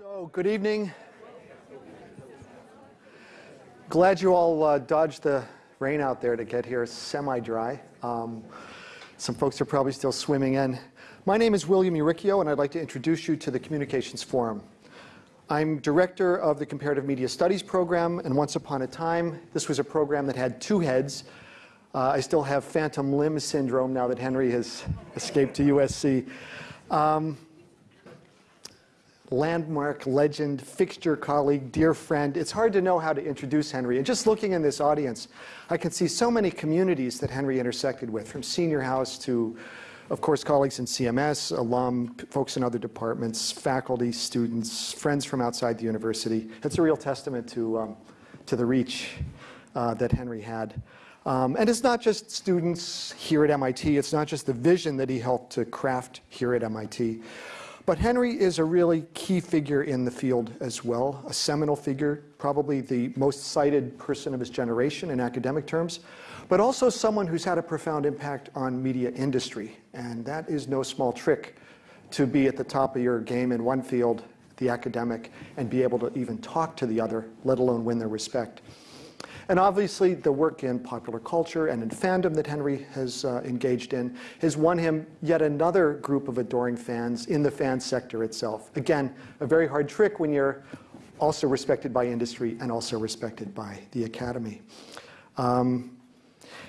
So, good evening. Glad you all uh, dodged the rain out there to get here semi-dry. Um, some folks are probably still swimming in. My name is William Uricchio, and I'd like to introduce you to the Communications Forum. I'm director of the Comparative Media Studies program, and once upon a time, this was a program that had two heads. Uh, I still have phantom limb syndrome now that Henry has escaped to USC. Um, landmark, legend, fixture, colleague, dear friend. It's hard to know how to introduce Henry. And just looking in this audience, I can see so many communities that Henry intersected with, from senior house to, of course, colleagues in CMS, alum, folks in other departments, faculty, students, friends from outside the university. It's a real testament to, um, to the reach uh, that Henry had. Um, and it's not just students here at MIT, it's not just the vision that he helped to craft here at MIT. But Henry is a really key figure in the field as well, a seminal figure, probably the most cited person of his generation in academic terms, but also someone who's had a profound impact on media industry. And that is no small trick to be at the top of your game in one field, the academic, and be able to even talk to the other, let alone win their respect. And obviously, the work in popular culture and in fandom that Henry has uh, engaged in has won him yet another group of adoring fans in the fan sector itself. Again, a very hard trick when you're also respected by industry and also respected by the academy. Um,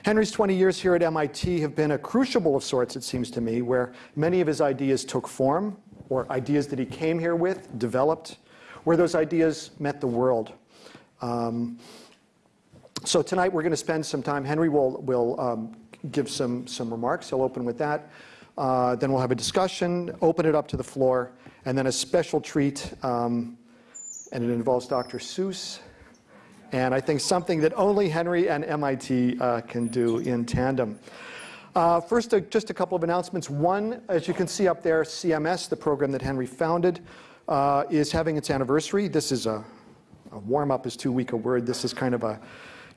Henry's 20 years here at MIT have been a crucible of sorts, it seems to me, where many of his ideas took form, or ideas that he came here with, developed, where those ideas met the world. Um, so tonight we're going to spend some time. Henry will, will um, give some, some remarks. He'll open with that. Uh, then we'll have a discussion, open it up to the floor, and then a special treat, um, and it involves Dr. Seuss. And I think something that only Henry and MIT uh, can do in tandem. Uh, first, uh, just a couple of announcements. One, as you can see up there, CMS, the program that Henry founded, uh, is having its anniversary. This is a, a warm up is too weak a word. This is kind of a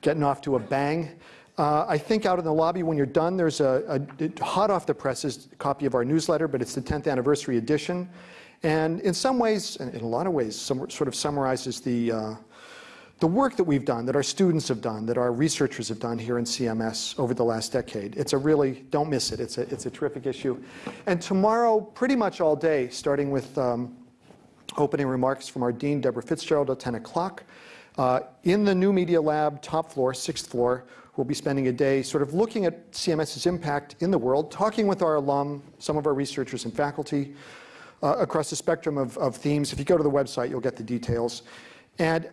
getting off to a bang. Uh, I think out in the lobby when you're done, there's a, a, hot off the presses copy of our newsletter, but it's the 10th anniversary edition. And in some ways, and in a lot of ways, some, sort of summarizes the, uh, the work that we've done, that our students have done, that our researchers have done here in CMS over the last decade. It's a really, don't miss it, it's a, it's a terrific issue. And tomorrow, pretty much all day, starting with um, opening remarks from our Dean, Deborah Fitzgerald, at 10 o'clock, uh, in the new media lab, top floor, sixth floor, we'll be spending a day sort of looking at CMS's impact in the world, talking with our alum, some of our researchers and faculty uh, across the spectrum of, of themes. If you go to the website, you'll get the details. And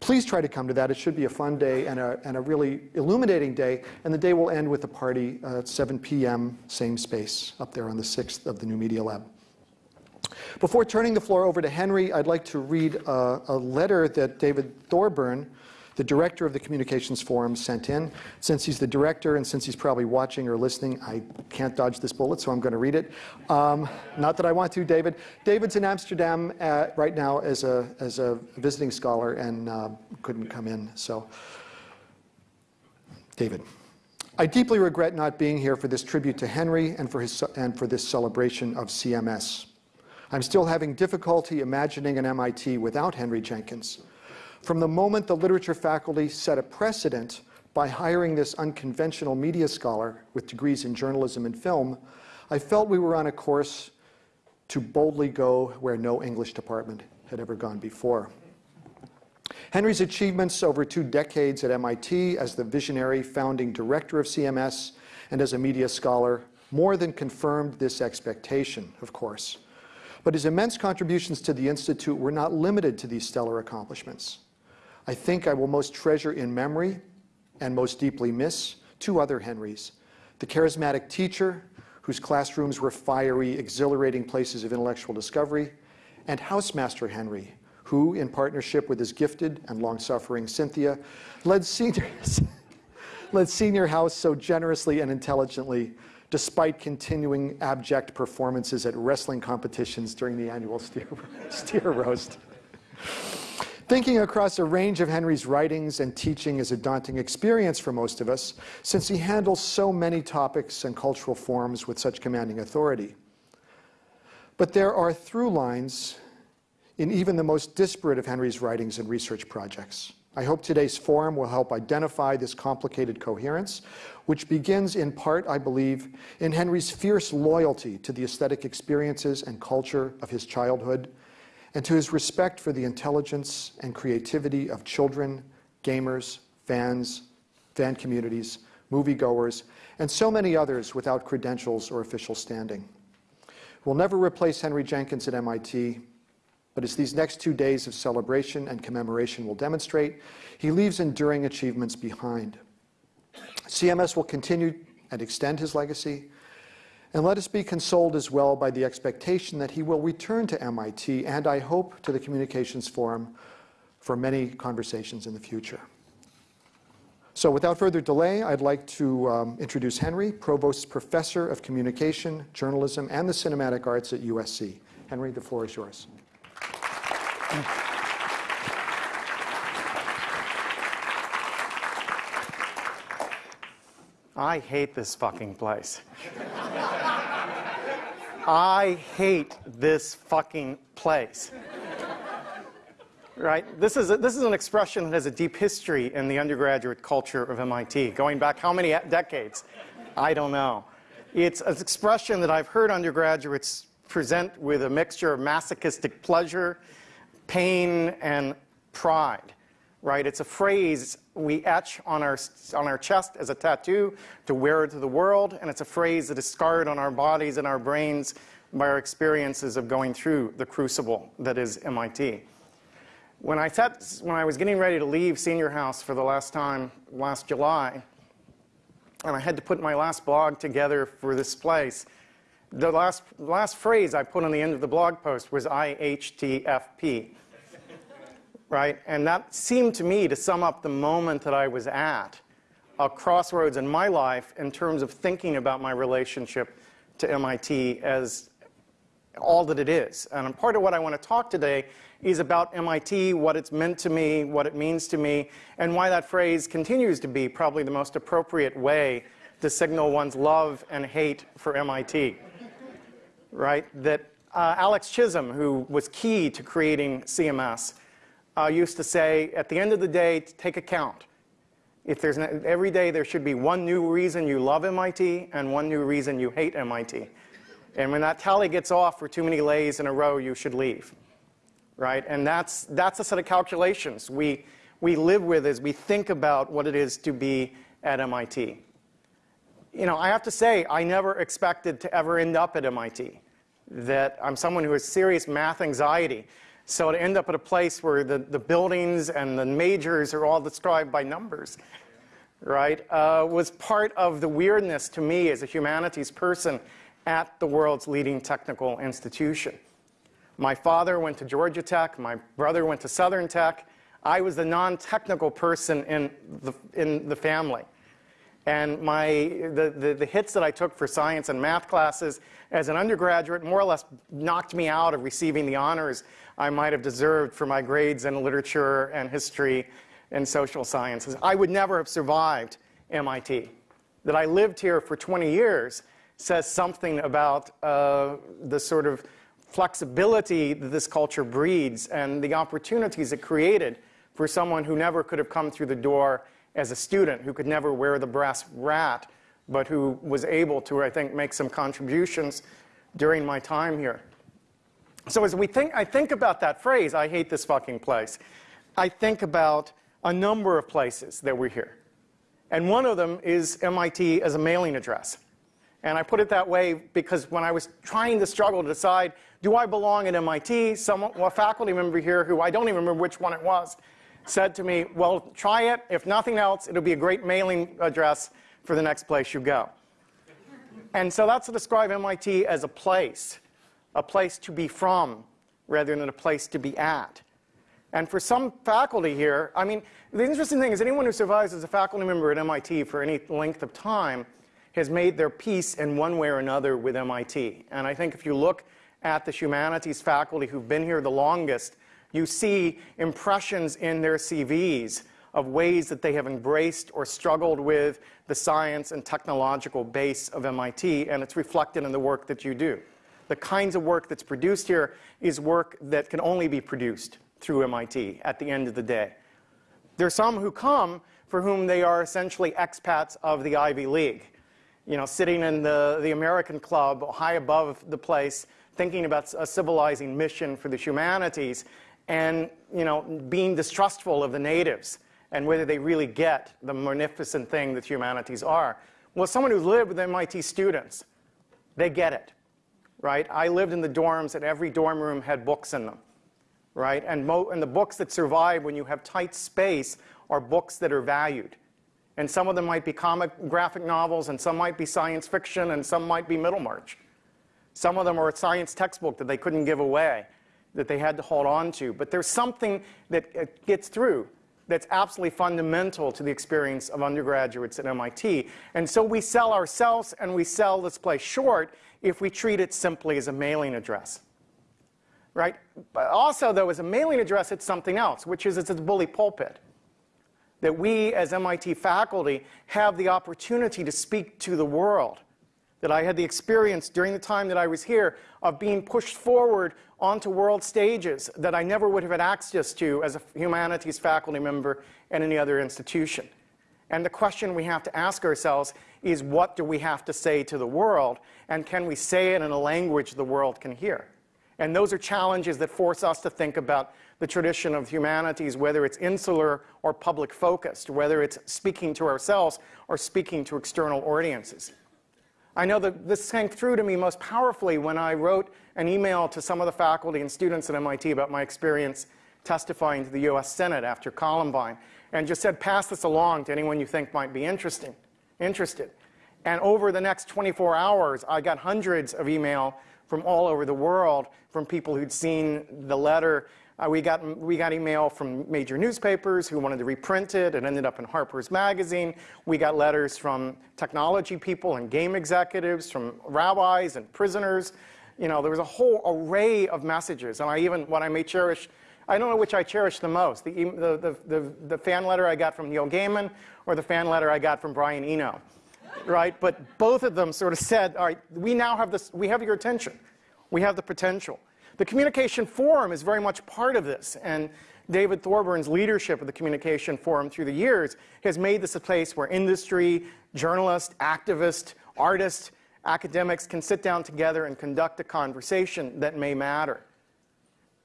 please try to come to that. It should be a fun day and a, and a really illuminating day. And the day will end with a party uh, at 7 p.m., same space, up there on the 6th of the new media lab. Before turning the floor over to Henry, I'd like to read a, a, letter that David Thorburn, the director of the Communications Forum, sent in. Since he's the director and since he's probably watching or listening, I can't dodge this bullet, so I'm going to read it. Um, not that I want to, David. David's in Amsterdam at, right now as a, as a visiting scholar and uh, couldn't come in. So, David. I deeply regret not being here for this tribute to Henry and for, his, and for this celebration of CMS. I'm still having difficulty imagining an MIT without Henry Jenkins. From the moment the literature faculty set a precedent by hiring this unconventional media scholar with degrees in journalism and film, I felt we were on a course to boldly go where no English department had ever gone before. Henry's achievements over two decades at MIT as the visionary founding director of CMS and as a media scholar more than confirmed this expectation, of course. But his immense contributions to the Institute were not limited to these stellar accomplishments. I think I will most treasure in memory and most deeply miss two other Henrys. The charismatic teacher, whose classrooms were fiery, exhilarating places of intellectual discovery, and housemaster Henry, who, in partnership with his gifted and long-suffering Cynthia, led senior, led senior house so generously and intelligently despite continuing abject performances at wrestling competitions during the annual steer, steer roast. Thinking across a range of Henry's writings and teaching is a daunting experience for most of us, since he handles so many topics and cultural forms with such commanding authority. But there are through lines in even the most disparate of Henry's writings and research projects. I hope today's forum will help identify this complicated coherence, which begins in part, I believe, in Henry's fierce loyalty to the aesthetic experiences and culture of his childhood, and to his respect for the intelligence and creativity of children, gamers, fans, fan communities, moviegoers, and so many others without credentials or official standing. We'll never replace Henry Jenkins at MIT, but as these next two days of celebration and commemoration will demonstrate, he leaves enduring achievements behind. CMS will continue and extend his legacy, and let us be consoled as well by the expectation that he will return to MIT and, I hope, to the Communications Forum for many conversations in the future. So without further delay, I'd like to um, introduce Henry, Provost's Professor of Communication, Journalism, and the Cinematic Arts at USC. Henry, the floor is yours. I hate this fucking place. I hate this fucking place. Right? This is, a, this is an expression that has a deep history in the undergraduate culture of MIT, going back how many decades? I don't know. It's an expression that I've heard undergraduates present with a mixture of masochistic pleasure pain and pride, right? It's a phrase we etch on our, on our chest as a tattoo to wear it to the world, and it's a phrase that is scarred on our bodies and our brains by our experiences of going through the crucible that is MIT. When I, sat, when I was getting ready to leave Senior House for the last time last July, and I had to put my last blog together for this place, the last, last phrase I put on the end of the blog post was IHTFP right? And that seemed to me to sum up the moment that I was at, a crossroads in my life in terms of thinking about my relationship to MIT as all that it is. And part of what I want to talk today is about MIT, what it's meant to me, what it means to me, and why that phrase continues to be probably the most appropriate way to signal one's love and hate for MIT. Right? That uh, Alex Chisholm, who was key to creating CMS, uh, used to say, at the end of the day, take a count. If there's an, every day there should be one new reason you love MIT and one new reason you hate MIT. And when that tally gets off for too many lays in a row, you should leave. Right? And that's, that's a set of calculations we, we live with as we think about what it is to be at MIT. You know, I have to say, I never expected to ever end up at MIT. That I'm someone who has serious math anxiety. So to end up at a place where the, the buildings and the majors are all described by numbers, right, uh, was part of the weirdness to me as a humanities person at the world's leading technical institution. My father went to Georgia Tech, my brother went to Southern Tech. I was the non-technical person in the, in the family. And my, the, the, the, hits that I took for science and math classes as an undergraduate more or less knocked me out of receiving the honors I might have deserved for my grades in literature and history and social sciences. I would never have survived MIT. That I lived here for 20 years says something about uh, the sort of flexibility that this culture breeds and the opportunities it created for someone who never could have come through the door as a student, who could never wear the brass rat, but who was able to, I think, make some contributions during my time here. So as we think, I think about that phrase, I hate this fucking place, I think about a number of places that we're here. And one of them is MIT as a mailing address. And I put it that way because when I was trying to struggle to decide, do I belong at MIT, someone, a faculty member here who I don't even remember which one it was, said to me, well, try it. If nothing else, it'll be a great mailing address for the next place you go. And so that's to describe MIT as a place a place to be from rather than a place to be at. And for some faculty here, I mean, the interesting thing is anyone who survives as a faculty member at MIT for any length of time has made their peace in one way or another with MIT. And I think if you look at the humanities faculty who've been here the longest, you see impressions in their CVs of ways that they have embraced or struggled with the science and technological base of MIT, and it's reflected in the work that you do. The kinds of work that's produced here is work that can only be produced through MIT at the end of the day. There are some who come for whom they are essentially expats of the Ivy League, you know, sitting in the, the American club high above the place, thinking about a civilizing mission for the humanities, and you know, being distrustful of the natives and whether they really get the magnificent thing that humanities are. Well, someone who's lived with MIT students, they get it, right? I lived in the dorms, and every dorm room had books in them, right? And, and the books that survive when you have tight space are books that are valued. And some of them might be comic graphic novels, and some might be science fiction, and some might be Middlemarch. Some of them are a science textbook that they couldn't give away that they had to hold on to. But there's something that uh, gets through that's absolutely fundamental to the experience of undergraduates at MIT. And so we sell ourselves and we sell this place short if we treat it simply as a mailing address. Right? But also, though, as a mailing address, it's something else, which is it's a bully pulpit. That we, as MIT faculty, have the opportunity to speak to the world that I had the experience during the time that I was here of being pushed forward onto world stages that I never would have had access to as a humanities faculty member at any other institution. And the question we have to ask ourselves is what do we have to say to the world, and can we say it in a language the world can hear? And those are challenges that force us to think about the tradition of humanities, whether it's insular or public focused, whether it's speaking to ourselves or speaking to external audiences. I know that this sank through to me most powerfully when I wrote an email to some of the faculty and students at MIT about my experience testifying to the US Senate after Columbine and just said, pass this along to anyone you think might be interesting, interested. And over the next 24 hours, I got hundreds of email from all over the world from people who'd seen the letter uh, we, got, we got email from major newspapers who wanted to reprint it. It ended up in Harper's Magazine. We got letters from technology people and game executives, from rabbis and prisoners. You know, there was a whole array of messages. And I even, what I may cherish, I don't know which I cherish the most, the, the, the, the, fan letter I got from Neil Gaiman or the fan letter I got from Brian Eno, right? But both of them sort of said, all right, we now have this, we have your attention. We have the potential. The Communication Forum is very much part of this. And David Thorburn's leadership of the Communication Forum through the years has made this a place where industry, journalists, activists, artists, academics can sit down together and conduct a conversation that may matter.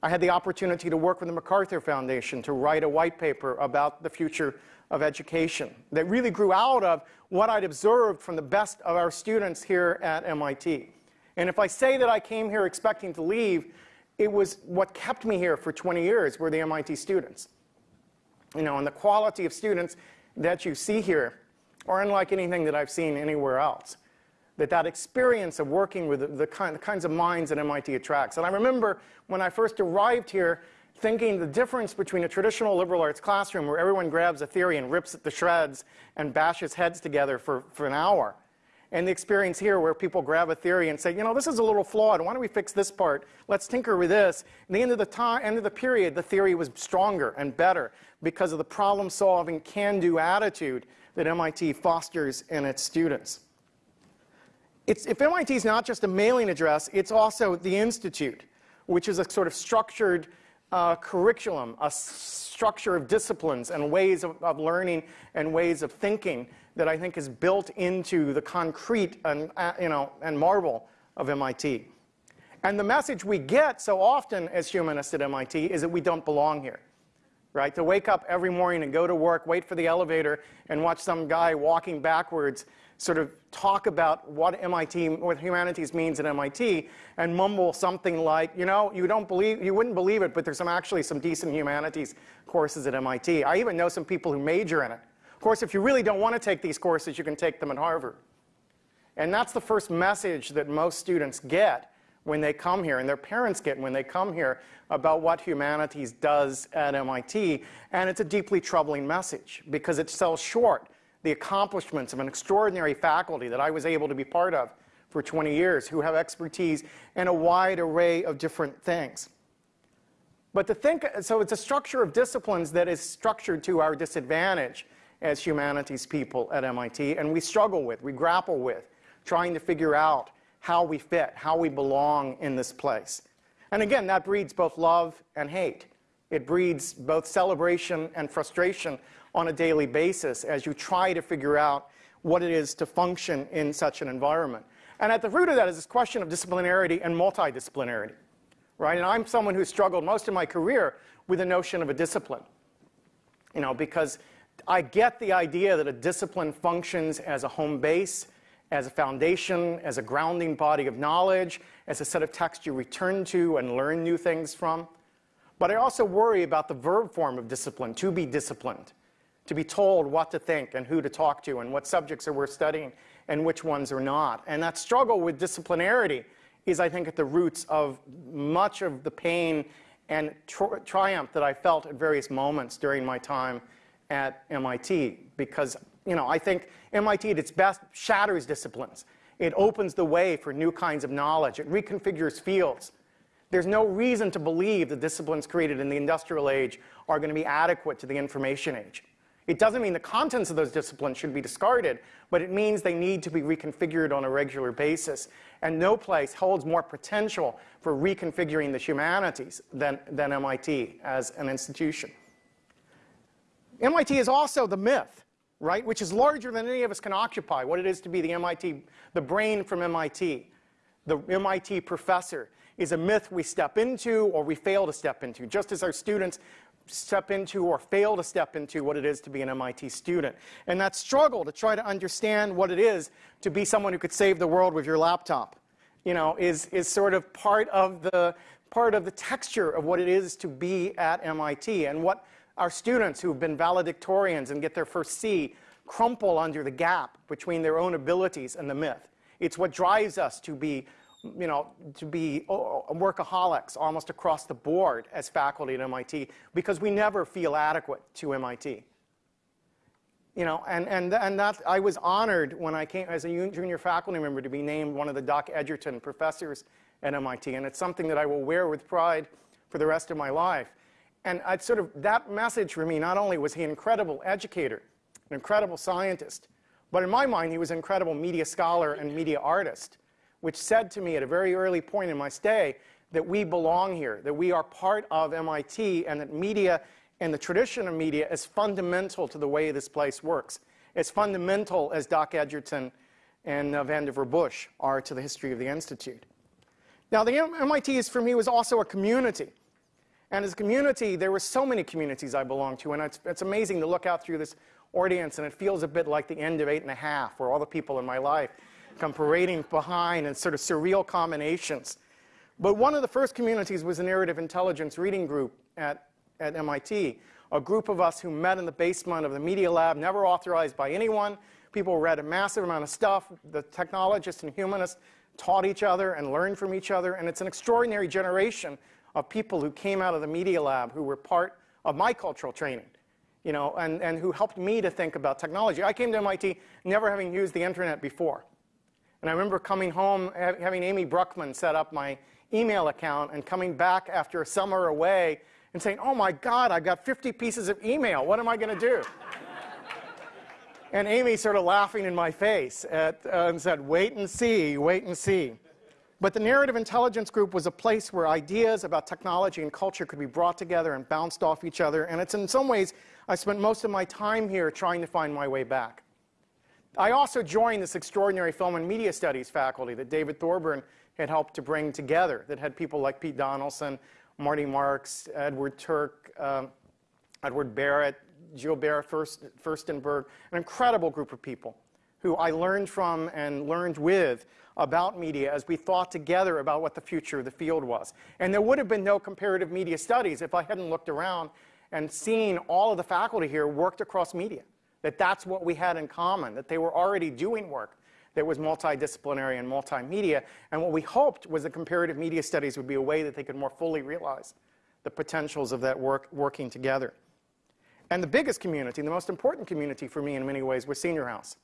I had the opportunity to work with the MacArthur Foundation to write a white paper about the future of education that really grew out of what I'd observed from the best of our students here at MIT. And if I say that I came here expecting to leave, it was what kept me here for 20 years were the MIT students. You know, and the quality of students that you see here are unlike anything that I've seen anywhere else. That that experience of working with the, the, kind, the kinds of minds that MIT attracts. And I remember when I first arrived here thinking the difference between a traditional liberal arts classroom where everyone grabs a theory and rips it to shreds and bashes heads together for, for an hour and the experience here where people grab a theory and say, you know, this is a little flawed. Why don't we fix this part? Let's tinker with this. At the end of the time, end of the period, the theory was stronger and better because of the problem-solving, can-do attitude that MIT fosters in its students. It's, if MIT is not just a mailing address, it's also the institute, which is a sort of structured uh, curriculum, a structure of disciplines and ways of, of learning and ways of thinking that I think is built into the concrete and, uh, you know, and marble of MIT. And the message we get so often as humanists at MIT is that we don't belong here. Right? To wake up every morning and go to work, wait for the elevator, and watch some guy walking backwards sort of talk about what MIT, what humanities means at MIT, and mumble something like, you know, you don't believe, you wouldn't believe it, but there's some actually some decent humanities courses at MIT. I even know some people who major in it Of course, if you really don't want to take these courses, you can take them at Harvard. And that's the first message that most students get when they come here, and their parents get when they come here about what humanities does at MIT. And it's a deeply troubling message because it sells short the accomplishments of an extraordinary faculty that I was able to be part of for 20 years who have expertise in a wide array of different things. But to think, so it's a structure of disciplines that is structured to our disadvantage as humanities people at MIT, and we struggle with, we grapple with, trying to figure out how we fit, how we belong in this place. And again, that breeds both love and hate. It breeds both celebration and frustration on a daily basis as you try to figure out what it is to function in such an environment. And at the root of that is this question of disciplinarity and multidisciplinarity, right? And I'm someone who struggled most of my career with the notion of a discipline, you know, because I get the idea that a discipline functions as a home base, as a foundation, as a grounding body of knowledge, as a set of texts you return to and learn new things from. But I also worry about the verb form of discipline, to be disciplined, to be told what to think and who to talk to and what subjects are worth studying and which ones are not. And that struggle with disciplinarity is, I think, at the roots of much of the pain and tri triumph that I felt at various moments during my time at MIT. Because, you know, I think MIT at its best shatters disciplines. It opens the way for new kinds of knowledge. It reconfigures fields. There's no reason to believe the disciplines created in the industrial age are going to be adequate to the information age. It doesn't mean the contents of those disciplines should be discarded, but it means they need to be reconfigured on a regular basis. And no place holds more potential for reconfiguring the humanities than, than MIT as an institution. MIT is also the myth, right, which is larger than any of us can occupy, what it is to be the MIT, the brain from MIT, the MIT professor is a myth we step into or we fail to step into, just as our students step into or fail to step into what it is to be an MIT student. And that struggle to try to understand what it is to be someone who could save the world with your laptop, you know, is, is sort of part of the part of the texture of what it is to be at MIT and what our students who've been valedictorians and get their first C crumple under the gap between their own abilities and the myth. It's what drives us to be you know, to be workaholics almost across the board as faculty at MIT because we never feel adequate to MIT. You know, and, and, and that, I was honored when I came as a junior faculty member to be named one of the Doc Edgerton professors at MIT, and it's something that I will wear with pride for the rest of my life. And I sort of, that message for me, not only was he an incredible educator, an incredible scientist, but in my mind, he was an incredible media scholar and media artist which said to me at a very early point in my stay that we belong here, that we are part of MIT, and that media and the tradition of media is fundamental to the way this place works. It's fundamental as Doc Edgerton and uh, Vannevar Bush are to the history of the Institute. Now, the MIT is, for me was also a community. And as a community, there were so many communities I belonged to, and it's, it's amazing to look out through this audience, and it feels a bit like the end of eight and a half, where all the people in my life come parading behind in sort of surreal combinations. But one of the first communities was a narrative intelligence reading group at, at MIT, a group of us who met in the basement of the Media Lab, never authorized by anyone. People read a massive amount of stuff. The technologists and humanists taught each other and learned from each other. And it's an extraordinary generation of people who came out of the Media Lab who were part of my cultural training, you know, and, and who helped me to think about technology. I came to MIT never having used the internet before. And I remember coming home, having Amy Bruckman set up my email account and coming back after a summer away and saying, oh my God, I've got 50 pieces of email. What am I going to do? and Amy sort of laughing in my face at, uh, and said, wait and see, wait and see. But the Narrative Intelligence Group was a place where ideas about technology and culture could be brought together and bounced off each other. And it's in some ways, I spent most of my time here trying to find my way back. I also joined this extraordinary film and media studies faculty that David Thorburn had helped to bring together, that had people like Pete Donaldson, Marty Marks, Edward Turk, um, Edward Barrett, Gilbert Furstenberg, an incredible group of people who I learned from and learned with about media as we thought together about what the future of the field was. And there would have been no comparative media studies if I hadn't looked around and seen all of the faculty here worked across media that that's what we had in common, that they were already doing work that was multidisciplinary and multimedia. And what we hoped was that comparative media studies would be a way that they could more fully realize the potentials of that work working together. And the biggest community, the most important community for me in many ways, was Senior House,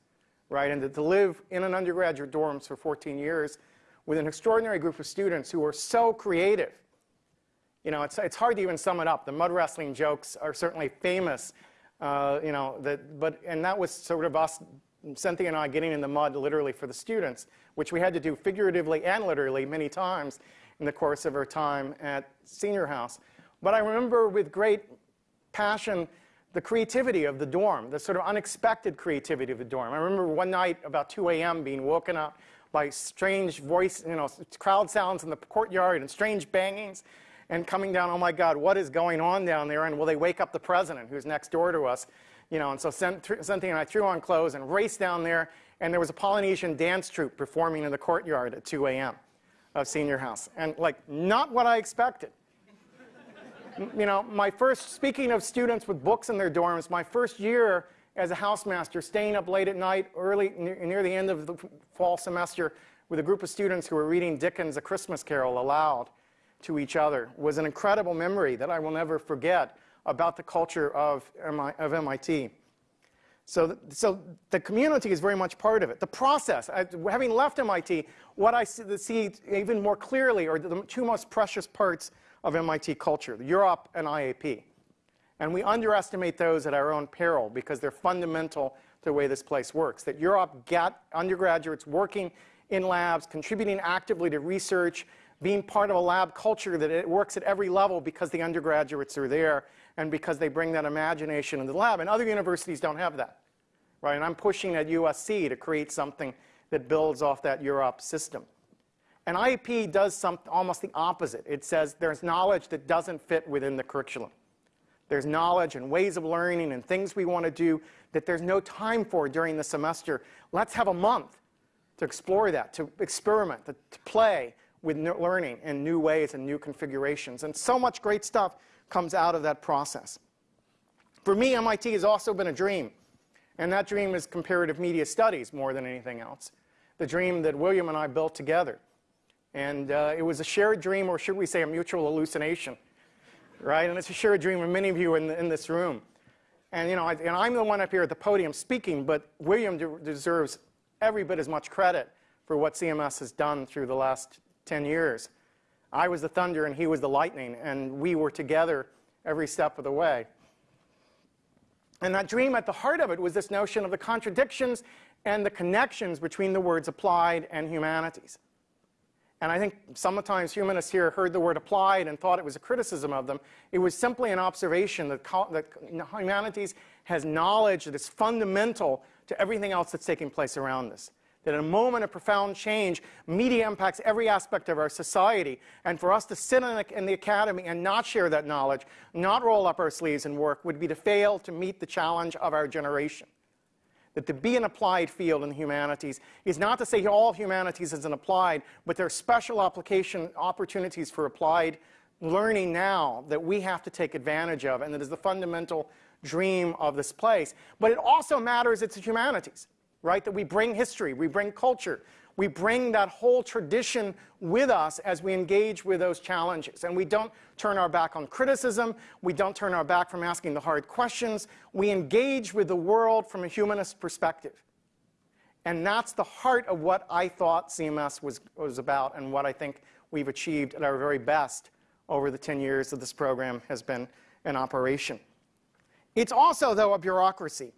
right? And to live in an undergraduate dorms for 14 years with an extraordinary group of students who were so creative. You know, it's, it's hard to even sum it up. The mud wrestling jokes are certainly famous uh, you know, that, but, and that was sort of us Cynthia and I getting in the mud literally for the students, which we had to do figuratively and literally many times in the course of our time at Senior House. But I remember with great passion the creativity of the dorm, the sort of unexpected creativity of the dorm. I remember one night about 2 a.m. being woken up by strange voice, you know, crowd sounds in the courtyard and strange bangings and coming down, oh my God, what is going on down there? And will they wake up the president who's next door to us? You know, and so Cynthia and I threw on clothes and raced down there, and there was a Polynesian dance troupe performing in the courtyard at 2 a.m. of Senior House. And like, not what I expected. you know, my first, speaking of students with books in their dorms, my first year as a housemaster, staying up late at night, early, near the end of the fall semester, with a group of students who were reading Dickens' A Christmas Carol aloud to each other was an incredible memory that I will never forget about the culture of, of MIT. So, so the community is very much part of it. The process, I, having left MIT, what I see, see, even more clearly are the two most precious parts of MIT culture, the UROP and IAP. And we underestimate those at our own peril because they're fundamental to the way this place works. That UROP got undergraduates working in labs, contributing actively to research, being part of a lab culture that it works at every level because the undergraduates are there and because they bring that imagination into the lab. And other universities don't have that, right? And I'm pushing at USC to create something that builds off that UROP system. And IAP does something almost the opposite. It says there's knowledge that doesn't fit within the curriculum. There's knowledge and ways of learning and things we want to do that there's no time for during the semester. Let's have a month to explore that, to experiment, to, to play, with learning in new ways and new configurations. And so much great stuff comes out of that process. For me, MIT has also been a dream. And that dream is comparative media studies more than anything else. The dream that William and I built together. And uh, it was a shared dream, or should we say a mutual hallucination, right? And it's a shared dream of many of you in, the, in this room. And, you know, I, and I'm the one up here at the podium speaking, but William de deserves every bit as much credit for what CMS has done through the last 10 years. I was the thunder and he was the lightning, and we were together every step of the way. And that dream at the heart of it was this notion of the contradictions and the connections between the words applied and humanities. And I think sometimes humanists here heard the word applied and thought it was a criticism of them. It was simply an observation that, that humanities has knowledge that is fundamental to everything else that's taking place around us that in a moment of profound change, media impacts every aspect of our society. And for us to sit in the, in the, academy and not share that knowledge, not roll up our sleeves and work, would be to fail to meet the challenge of our generation. That to be an applied field in the humanities is not to say all humanities is an applied, but there are special application opportunities for applied learning now that we have to take advantage of, and that is the fundamental dream of this place. But it also matters it's the humanities right? That we bring history, we bring culture, we bring that whole tradition with us as we engage with those challenges. And we don't turn our back on criticism, we don't turn our back from asking the hard questions, we engage with the world from a humanist perspective. And that's the heart of what I thought CMS was, was about and what I think we've achieved at our very best over the 10 years that this program has been in operation. It's also, though, a bureaucracy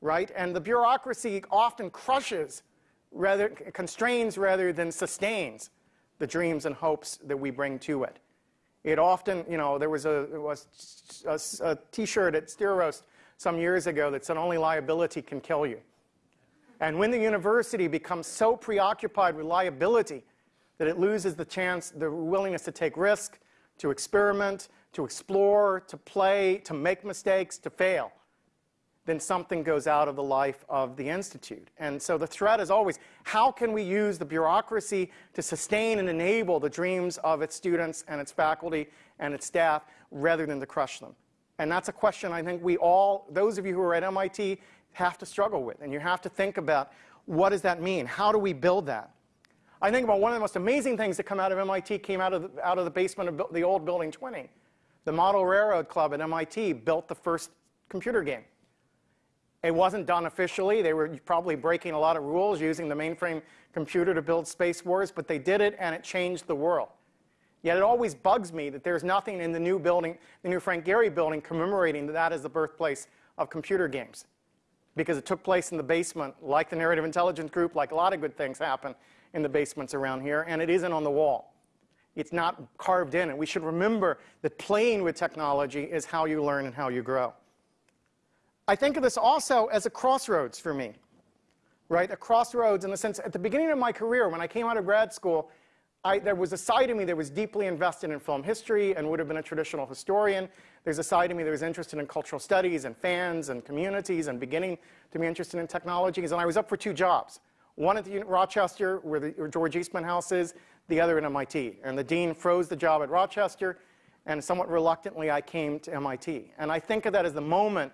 right? And the bureaucracy often crushes, rather, constrains rather than sustains the dreams and hopes that we bring to it. It often, you know, there was a, was a, a t-shirt at Steeroast some years ago that said only liability can kill you. And when the university becomes so preoccupied with liability that it loses the chance, the willingness to take risk, to experiment, to explore, to play, to make mistakes, to fail, then something goes out of the life of the Institute. And so the threat is always, how can we use the bureaucracy to sustain and enable the dreams of its students and its faculty and its staff rather than to crush them? And that's a question I think we all, those of you who are at MIT, have to struggle with. And you have to think about, what does that mean? How do we build that? I think about one of the most amazing things that come out of MIT came out of the, out of the basement of the old Building 20. The Model Railroad Club at MIT built the first computer game. It wasn't done officially. They were probably breaking a lot of rules using the mainframe computer to build Space Wars, but they did it and it changed the world. Yet it always bugs me that there's nothing in the new building, the new Frank Gehry building, commemorating that that is the birthplace of computer games. because it took place in the basement, like the Narrative Intelligence Group, like a lot of good things happen in the basements around here, and it isn't on the wall. It's not carved in, and we should remember that playing with technology is how you learn and how you grow. I think of this also as a crossroads for me, right? A crossroads in the sense, at the beginning of my career, when I came out of grad school, I, there was a side of me that was deeply invested in film history and would have been a traditional historian. There's a side of me that was interested in cultural studies and fans and communities and beginning to be interested in technologies. And I was up for two jobs. One at the Rochester, where the where George Eastman House is, the other at MIT. And the dean froze the job at Rochester, and somewhat reluctantly, I came to MIT. And I think of that as the moment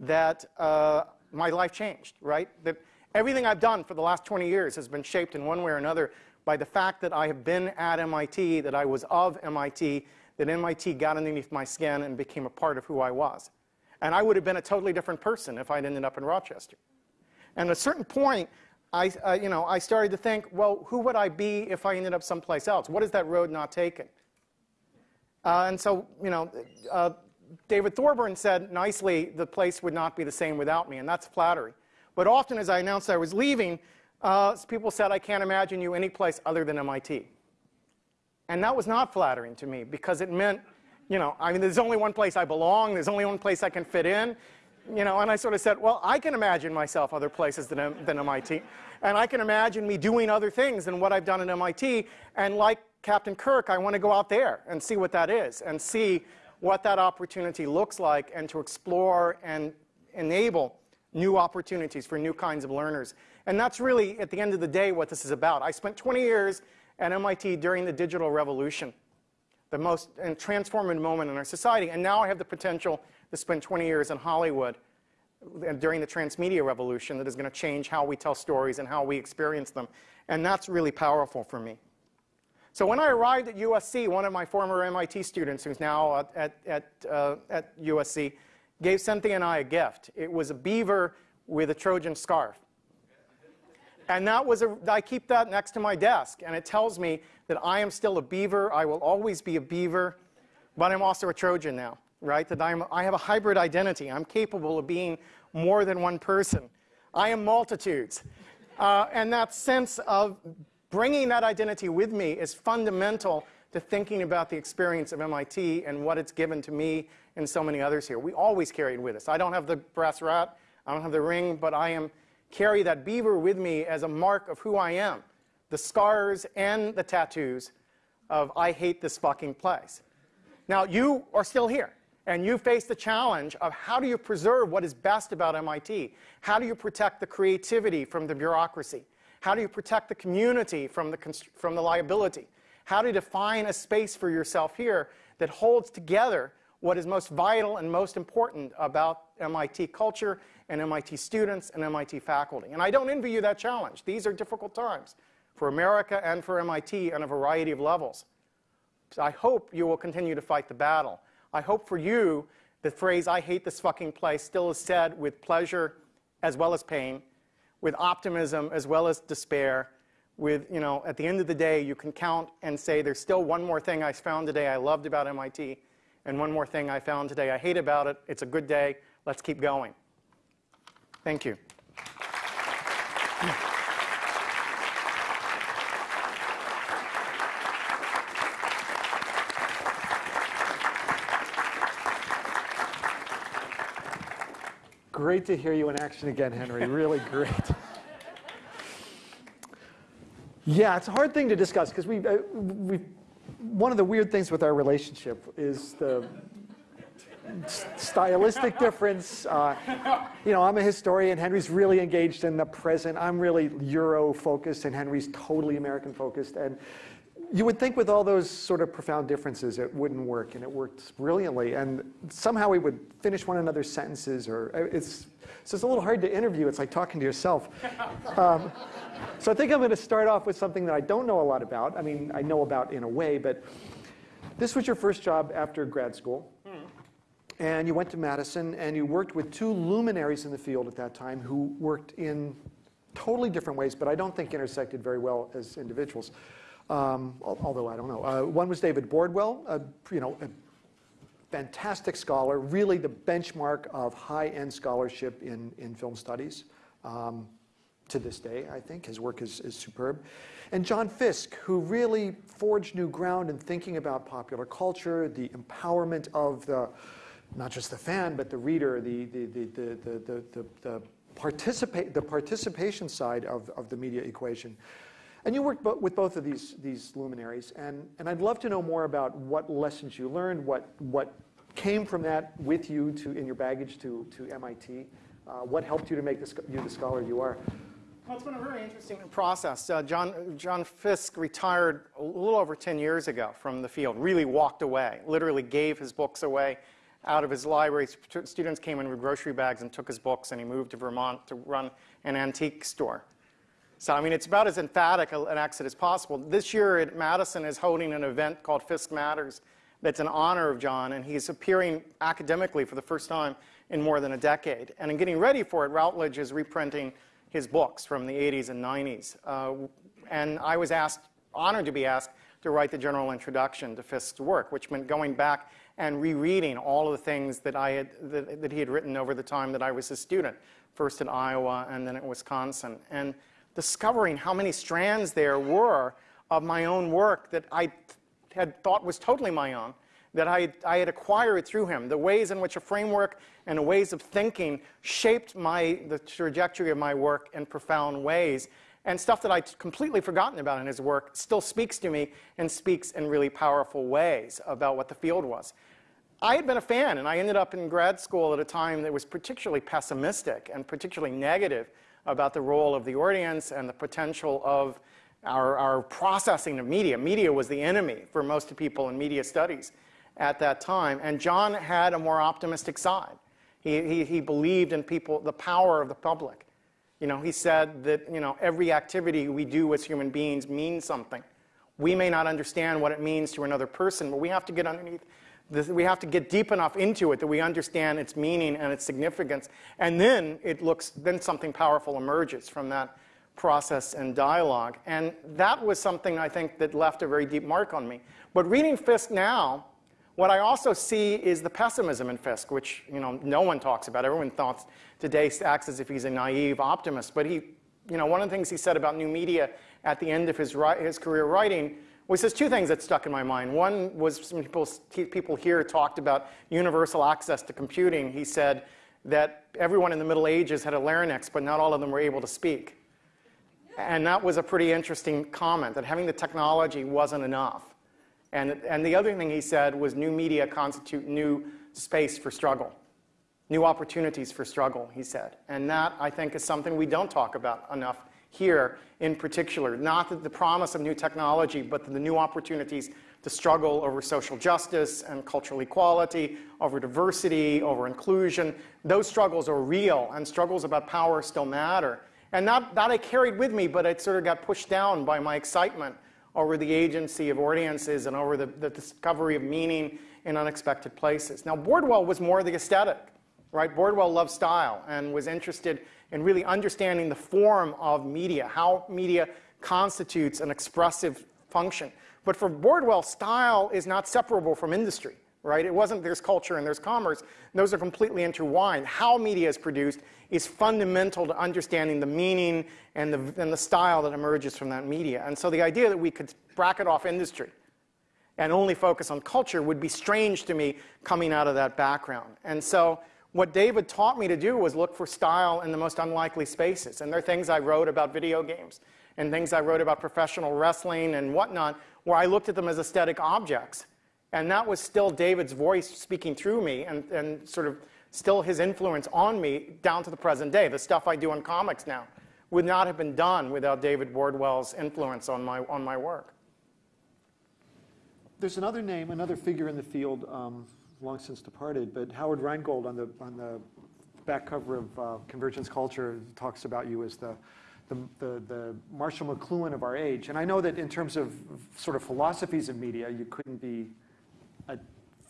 that uh, my life changed, right? That everything I've done for the last 20 years has been shaped in one way or another by the fact that I have been at MIT, that I was of MIT, that MIT got underneath my skin and became a part of who I was. And I would have been a totally different person if I'd ended up in Rochester. And at a certain point, I, uh, you know, I started to think, well, who would I be if I ended up someplace else? What is that road not taken? Uh, and so, you know, uh, David Thorburn said nicely, the place would not be the same without me, and that's flattery. But often as I announced I was leaving, uh, people said, I can't imagine you any place other than MIT. And that was not flattering to me because it meant, you know, I mean, there's only one place I belong, there's only one place I can fit in. You know, and I sort of said, well, I can imagine myself other places than, than MIT. And I can imagine me doing other things than what I've done at MIT. And like Captain Kirk, I want to go out there and see what that is and see what that opportunity looks like and to explore and enable new opportunities for new kinds of learners. And that's really, at the end of the day, what this is about. I spent 20 years at MIT during the digital revolution, the most transformative moment in our society. And now I have the potential to spend 20 years in Hollywood during the transmedia revolution that is going to change how we tell stories and how we experience them. And that's really powerful for me. So when I arrived at USC, one of my former MIT students, who's now at, at, uh, at USC, gave Cynthia and I a gift. It was a beaver with a Trojan scarf. And that was a, I keep that next to my desk, and it tells me that I am still a beaver. I will always be a beaver, but I'm also a Trojan now, right? That I'm, I have a hybrid identity. I'm capable of being more than one person. I am multitudes. Uh, and that sense of bringing that identity with me is fundamental to thinking about the experience of MIT and what it's given to me and so many others here. We always carry it with us. I don't have the brass rat, I don't have the ring, but I am carry that beaver with me as a mark of who I am. The scars and the tattoos of I hate this fucking place. Now, you are still here, and you face the challenge of how do you preserve what is best about MIT? How do you protect the creativity from the bureaucracy? How do you protect the community from the, from the liability? How to define a space for yourself here that holds together what is most vital and most important about MIT culture and MIT students and MIT faculty. And I don't envy you that challenge. These are difficult times for America and for MIT on a variety of levels. So I hope you will continue to fight the battle. I hope for you the phrase, I hate this fucking place, still is said with pleasure as well as pain, with optimism as well as despair, with, you know, at the end of the day, you can count and say, there's still one more thing I found today I loved about MIT, and one more thing I found today I hate about it. It's a good day. Let's keep going. Thank you. Great to hear you in action again, Henry. Really great. Yeah, it's a hard thing to discuss because we, uh, we, one of the weird things with our relationship is the stylistic difference. Uh, you know, I'm a historian. Henry's really engaged in the present. I'm really Euro focused, and Henry's totally American focused. And you would think with all those sort of profound differences, it wouldn't work, and it worked brilliantly. And somehow we would finish one another's sentences, or uh, it's so it's a little hard to interview. It's like talking to yourself. Um, so I think I'm going to start off with something that I don't know a lot about. I mean, I know about in a way, but this was your first job after grad school. And you went to Madison and you worked with two luminaries in the field at that time who worked in totally different ways, but I don't think intersected very well as individuals. Um, although I don't know. Uh, one was David Bordwell, a, you know, a fantastic scholar, really the benchmark of high-end scholarship in, in film studies. Um, to this day, I think. His work is, is superb. And John Fiske, who really forged new ground in thinking about popular culture, the empowerment of the, not just the fan, but the reader, the, the, the, the, the, the, the, participate, the participation side of, of the media equation. And you worked with both of these, these luminaries, and, and I'd love to know more about what lessons you learned, what, what came from that with you to, in your baggage to, to MIT, uh, what helped you to make this, you the scholar you are. Well, it's been a very interesting process. Uh, John, John Fiske retired a little over 10 years ago from the field, really walked away, literally gave his books away out of his library. Students came in with grocery bags and took his books, and he moved to Vermont to run an antique store. So, I mean, it's about as emphatic an exit as possible. This year at Madison is holding an event called Fiske Matters that's in honor of John, and he's appearing academically for the first time in more than a decade. And in getting ready for it, Routledge is reprinting his books from the 80s and 90s. Uh, and I was asked, honored to be asked, to write the general introduction to Fiske's work, which meant going back and rereading all of the things that, I had, that, that he had written over the time that I was a student, first in Iowa and then at Wisconsin. And discovering how many strands there were of my own work that I had thought was totally my own, that I, I had acquired through him, the ways in which a framework and ways of thinking shaped my, the trajectory of my work in profound ways. And stuff that I'd completely forgotten about in his work still speaks to me and speaks in really powerful ways about what the field was. I had been a fan, and I ended up in grad school at a time that was particularly pessimistic and particularly negative about the role of the audience and the potential of our, our processing of media. Media was the enemy for most people in media studies at that time. And John had a more optimistic side. He, he, he believed in people, the power of the public. You know, he said that, you know, every activity we do as human beings means something. We may not understand what it means to another person, but we have to get underneath we have to get deep enough into it that we understand its meaning and its significance. And then it looks, then something powerful emerges from that process and dialogue. And that was something I think that left a very deep mark on me. But reading Fiske now, what I also see is the pessimism in Fiske, which you know no one talks about. Everyone thought today acts as if he's a naive optimist. But he, you know, one of the things he said about new media at the end of his, his career writing he says two things that stuck in my mind. One was some people, people here talked about universal access to computing. He said that everyone in the Middle Ages had a larynx, but not all of them were able to speak. And that was a pretty interesting comment, that having the technology wasn't enough. And, and the other thing he said was new media constitute new space for struggle, new opportunities for struggle, he said. And that, I think, is something we don't talk about enough here in particular. Not the promise of new technology, but the new opportunities to struggle over social justice and cultural equality, over diversity, over inclusion. Those struggles are real, and struggles about power still matter. And that, that I carried with me, but it sort of got pushed down by my excitement over the agency of audiences and over the, the discovery of meaning in unexpected places. Now, Bordwell was more the aesthetic, right? Bordwell loved style and was interested in really understanding the form of media, how media constitutes an expressive function. But for Bordwell, style is not separable from industry, right? It wasn't there's culture and there's commerce. Those are completely intertwined. How media is produced is fundamental to understanding the meaning and the, and the style that emerges from that media. And so the idea that we could bracket off industry and only focus on culture would be strange to me coming out of that background. And so what David taught me to do was look for style in the most unlikely spaces. And there are things I wrote about video games and things I wrote about professional wrestling and whatnot, where I looked at them as aesthetic objects. And that was still David's voice speaking through me and, and sort of still his influence on me down to the present day. The stuff I do in comics now would not have been done without David Bordwell's influence on my, on my work. There's another name, another figure in the field um, long since departed, but Howard Rheingold on the, on the back cover of uh, Convergence Culture talks about you as the, the, the, the, Marshall McLuhan of our age. And I know that in terms of sort of philosophies of media, you couldn't be at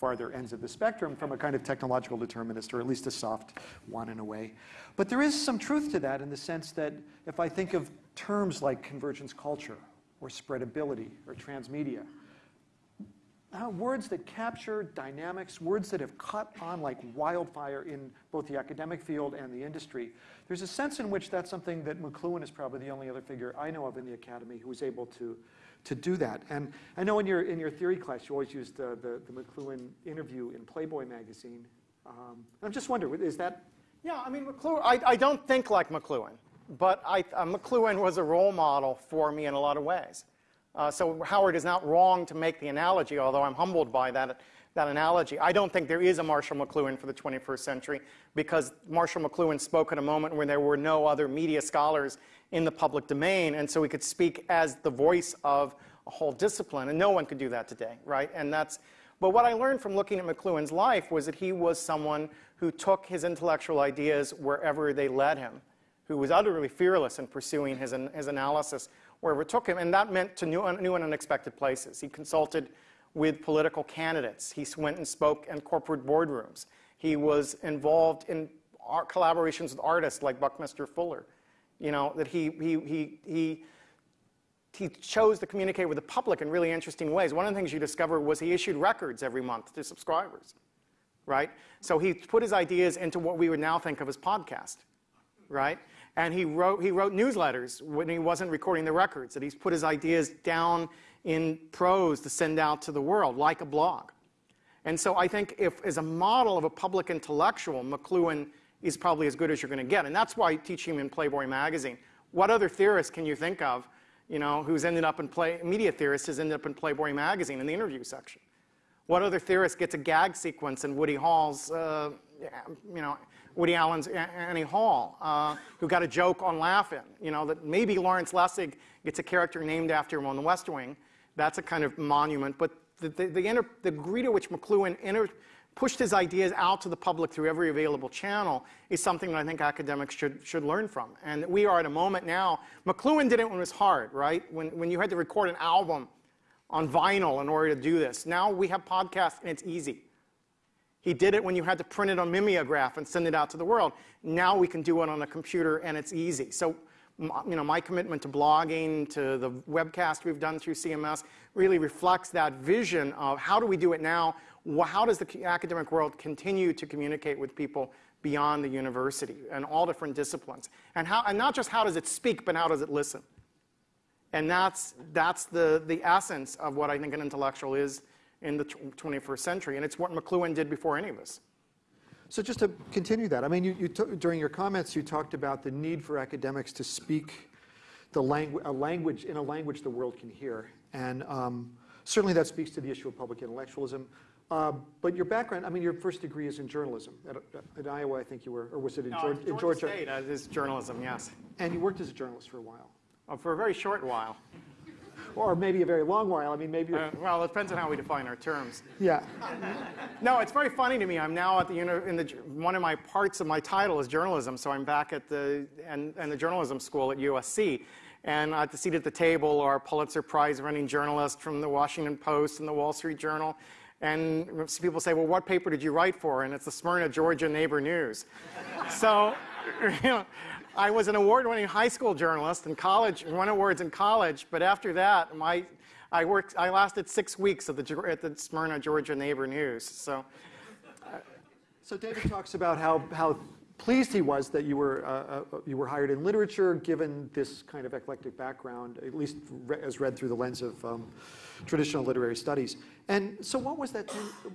farther ends of the spectrum from a kind of technological determinist, or at least a soft one in a way. But there is some truth to that in the sense that if I think of terms like convergence culture, or spreadability, or transmedia, uh, words that capture dynamics, words that have caught on like wildfire in both the academic field and the industry. There's a sense in which that's something that McLuhan is probably the only other figure I know of in the academy who was able to, to do that. And I know in your, in your theory class, you always used the, the, the McLuhan interview in Playboy magazine. Um, I'm just wondering, is that? Yeah, I mean, McLuhan, I, I don't think like McLuhan, but I, uh, McLuhan was a role model for me in a lot of ways. Uh, so Howard is not wrong to make the analogy, although I'm humbled by that, that analogy. I don't think there is a Marshall McLuhan for the 21st century because Marshall McLuhan spoke at a moment when there were no other media scholars in the public domain, and so we could speak as the voice of a whole discipline, and no one could do that today, right? And that's, but what I learned from looking at McLuhan's life was that he was someone who took his intellectual ideas wherever they led him, who was utterly fearless in pursuing his, his analysis wherever it took him, and that meant to new, new and unexpected places. He consulted with political candidates. He went and spoke in corporate boardrooms. He was involved in collaborations with artists like Buckminster Fuller. You know, that he, he, he, he, he chose to communicate with the public in really interesting ways. One of the things you discover was he issued records every month to subscribers, right? So he put his ideas into what we would now think of as podcast, right? And he wrote, he wrote newsletters when he wasn't recording the records, that he's put his ideas down in prose to send out to the world, like a blog. And so I think if, as a model of a public intellectual, McLuhan is probably as good as you're going to get. And that's why teach him in Playboy magazine. What other theorist can you think of, you know, who's ended up in play, media theorist has ended up in Playboy magazine in the interview section? What other theorist gets a gag sequence in Woody Hall's, uh, you know, Woody Allen's Annie Hall, uh, who got a joke on Laugh-In. You know, that maybe Lawrence Lessig gets a character named after him on The West Wing. That's a kind of monument. But the, the, the, the degree to which McLuhan inter, pushed his ideas out to the public through every available channel is something that I think academics should, should learn from. And we are at a moment now, McLuhan did it when it was hard, right? When, when you had to record an album on vinyl in order to do this. Now we have podcasts and it's easy. He did it when you had to print it on mimeograph and send it out to the world. Now we can do it on a computer and it's easy. So, you know, my commitment to blogging, to the webcast we've done through CMS, really reflects that vision of how do we do it now? How does the academic world continue to communicate with people beyond the university and all different disciplines? And, how, and not just how does it speak, but how does it listen? And that's, that's the, the essence of what I think an intellectual is in the 21st century. And it's what McLuhan did before any of us. So just to continue that, I mean, you, you during your comments, you talked about the need for academics to speak the langu a language in a language the world can hear. And um, certainly that speaks to the issue of public intellectualism. Uh, but your background, I mean, your first degree is in journalism. At, at Iowa, I think you were, or was it in, no, Georgia, Georgia? in Georgia? State, uh, is journalism, yes. And you worked as a journalist for a while. Oh, for a very short while or maybe a very long while. I mean, maybe. Uh, well, it depends on how we define our terms. Yeah. no, it's very funny to me. I'm now at the in the one of my parts of my title is journalism, so I'm back at the and, and the journalism school at USC. And at the seat at the table are Pulitzer Prize winning journalists from the Washington Post and the Wall Street Journal. And people say, well, what paper did you write for? And it's the Smyrna, Georgia Neighbor News. so, you know, I was an award-winning high school journalist in college, won awards in college, but after that, my, I, worked, I lasted six weeks at the, at the Smyrna, Georgia Neighbor News. So, uh, so David talks about how, how pleased he was that you were, uh, uh, you were hired in literature, given this kind of eclectic background, at least re as read through the lens of um, traditional literary studies. And so what was, that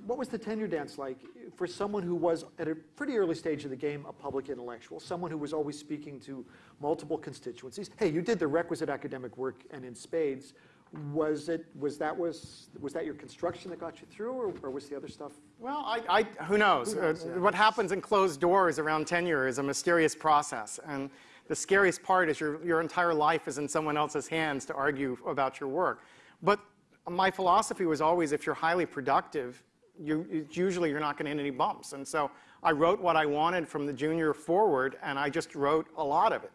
what was the tenure dance like for someone who was, at a pretty early stage of the game, a public intellectual, someone who was always speaking to multiple constituencies? Hey, you did the requisite academic work and in spades. Was it was that was was that your construction that got you through, or, or was the other stuff? Well, I, I who knows? Who knows uh, yeah. What happens in closed doors around tenure is a mysterious process, and the scariest part is your your entire life is in someone else's hands to argue about your work. But my philosophy was always if you're highly productive, you, usually you're not going to hit any bumps. And so I wrote what I wanted from the junior forward, and I just wrote a lot of it.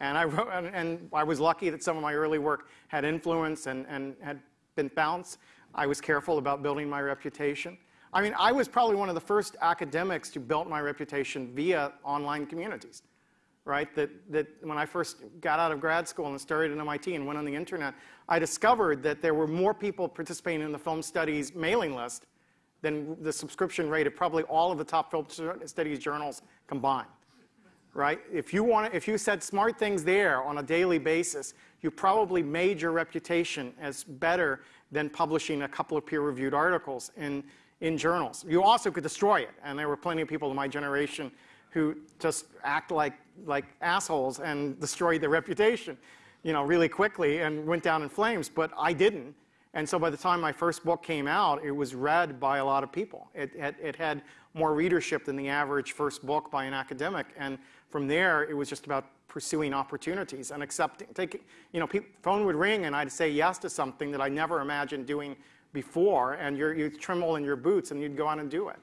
And I, wrote, and, and I was lucky that some of my early work had influence and, and had been bounced. I was careful about building my reputation. I mean, I was probably one of the first academics to build my reputation via online communities. Right? That, that when I first got out of grad school and started at MIT and went on the internet, I discovered that there were more people participating in the film studies mailing list than the subscription rate of probably all of the top film studies journals combined. Right? If you, want, if you said smart things there on a daily basis, you probably made your reputation as better than publishing a couple of peer-reviewed articles in, in journals. You also could destroy it, and there were plenty of people in my generation who just act like, like assholes and destroy their reputation, you know, really quickly and went down in flames, but I didn't. And so by the time my first book came out, it was read by a lot of people. It, it, it, had more readership than the average first book by an academic. And from there, it was just about pursuing opportunities and accepting, taking, you know, phone would ring and I'd say yes to something that I never imagined doing before. And you'd tremble in your boots and you'd go on and do it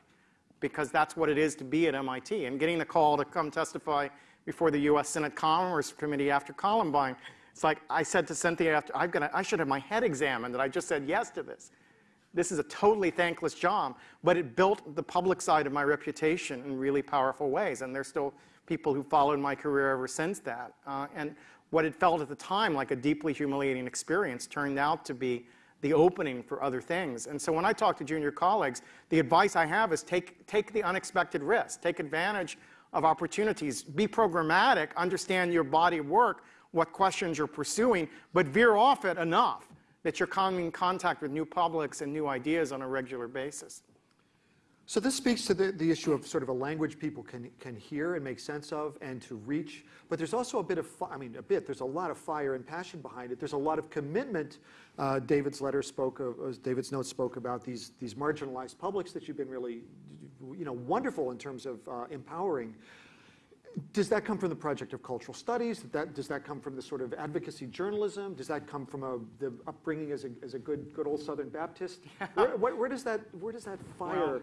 because that's what it is to be at MIT. And getting the call to come testify before the U.S. Senate Commerce Committee after Columbine it's like I said to Cynthia after, I've got I should have my head examined that I just said yes to this. This is a totally thankless job, but it built the public side of my reputation in really powerful ways. And there's still people who followed my career ever since that. Uh, and what it felt at the time like a deeply humiliating experience turned out to be the opening for other things. And so when I talk to junior colleagues, the advice I have is take, take the unexpected risks, take advantage of opportunities, be programmatic, understand your body of work, what questions you're pursuing, but veer off it enough that you're coming in contact with new publics and new ideas on a regular basis. So this speaks to the, the issue of sort of a language people can, can hear and make sense of and to reach. But there's also a bit of, I mean, a bit, there's a lot of fire and passion behind it. There's a lot of commitment. Uh, David's letter spoke of, uh, David's note spoke about these, these marginalized publics that you've been really, you know, wonderful in terms of uh, empowering. Does that come from the project of cultural studies? Does that, does that come from the sort of advocacy journalism? Does that come from a, the upbringing as a, as a good, good old Southern Baptist? Where, where, where, does that, where does that fire?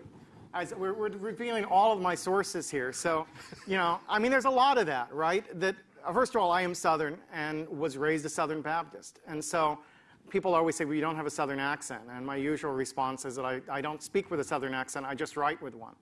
As we're, we're, revealing all of my sources here. So, you know, I mean, there's a lot of that, right? That uh, first of all, I am Southern and was raised a Southern Baptist, and so people always say, well, you don't have a Southern accent. And my usual response is that I, I don't speak with a Southern accent, I just write with one.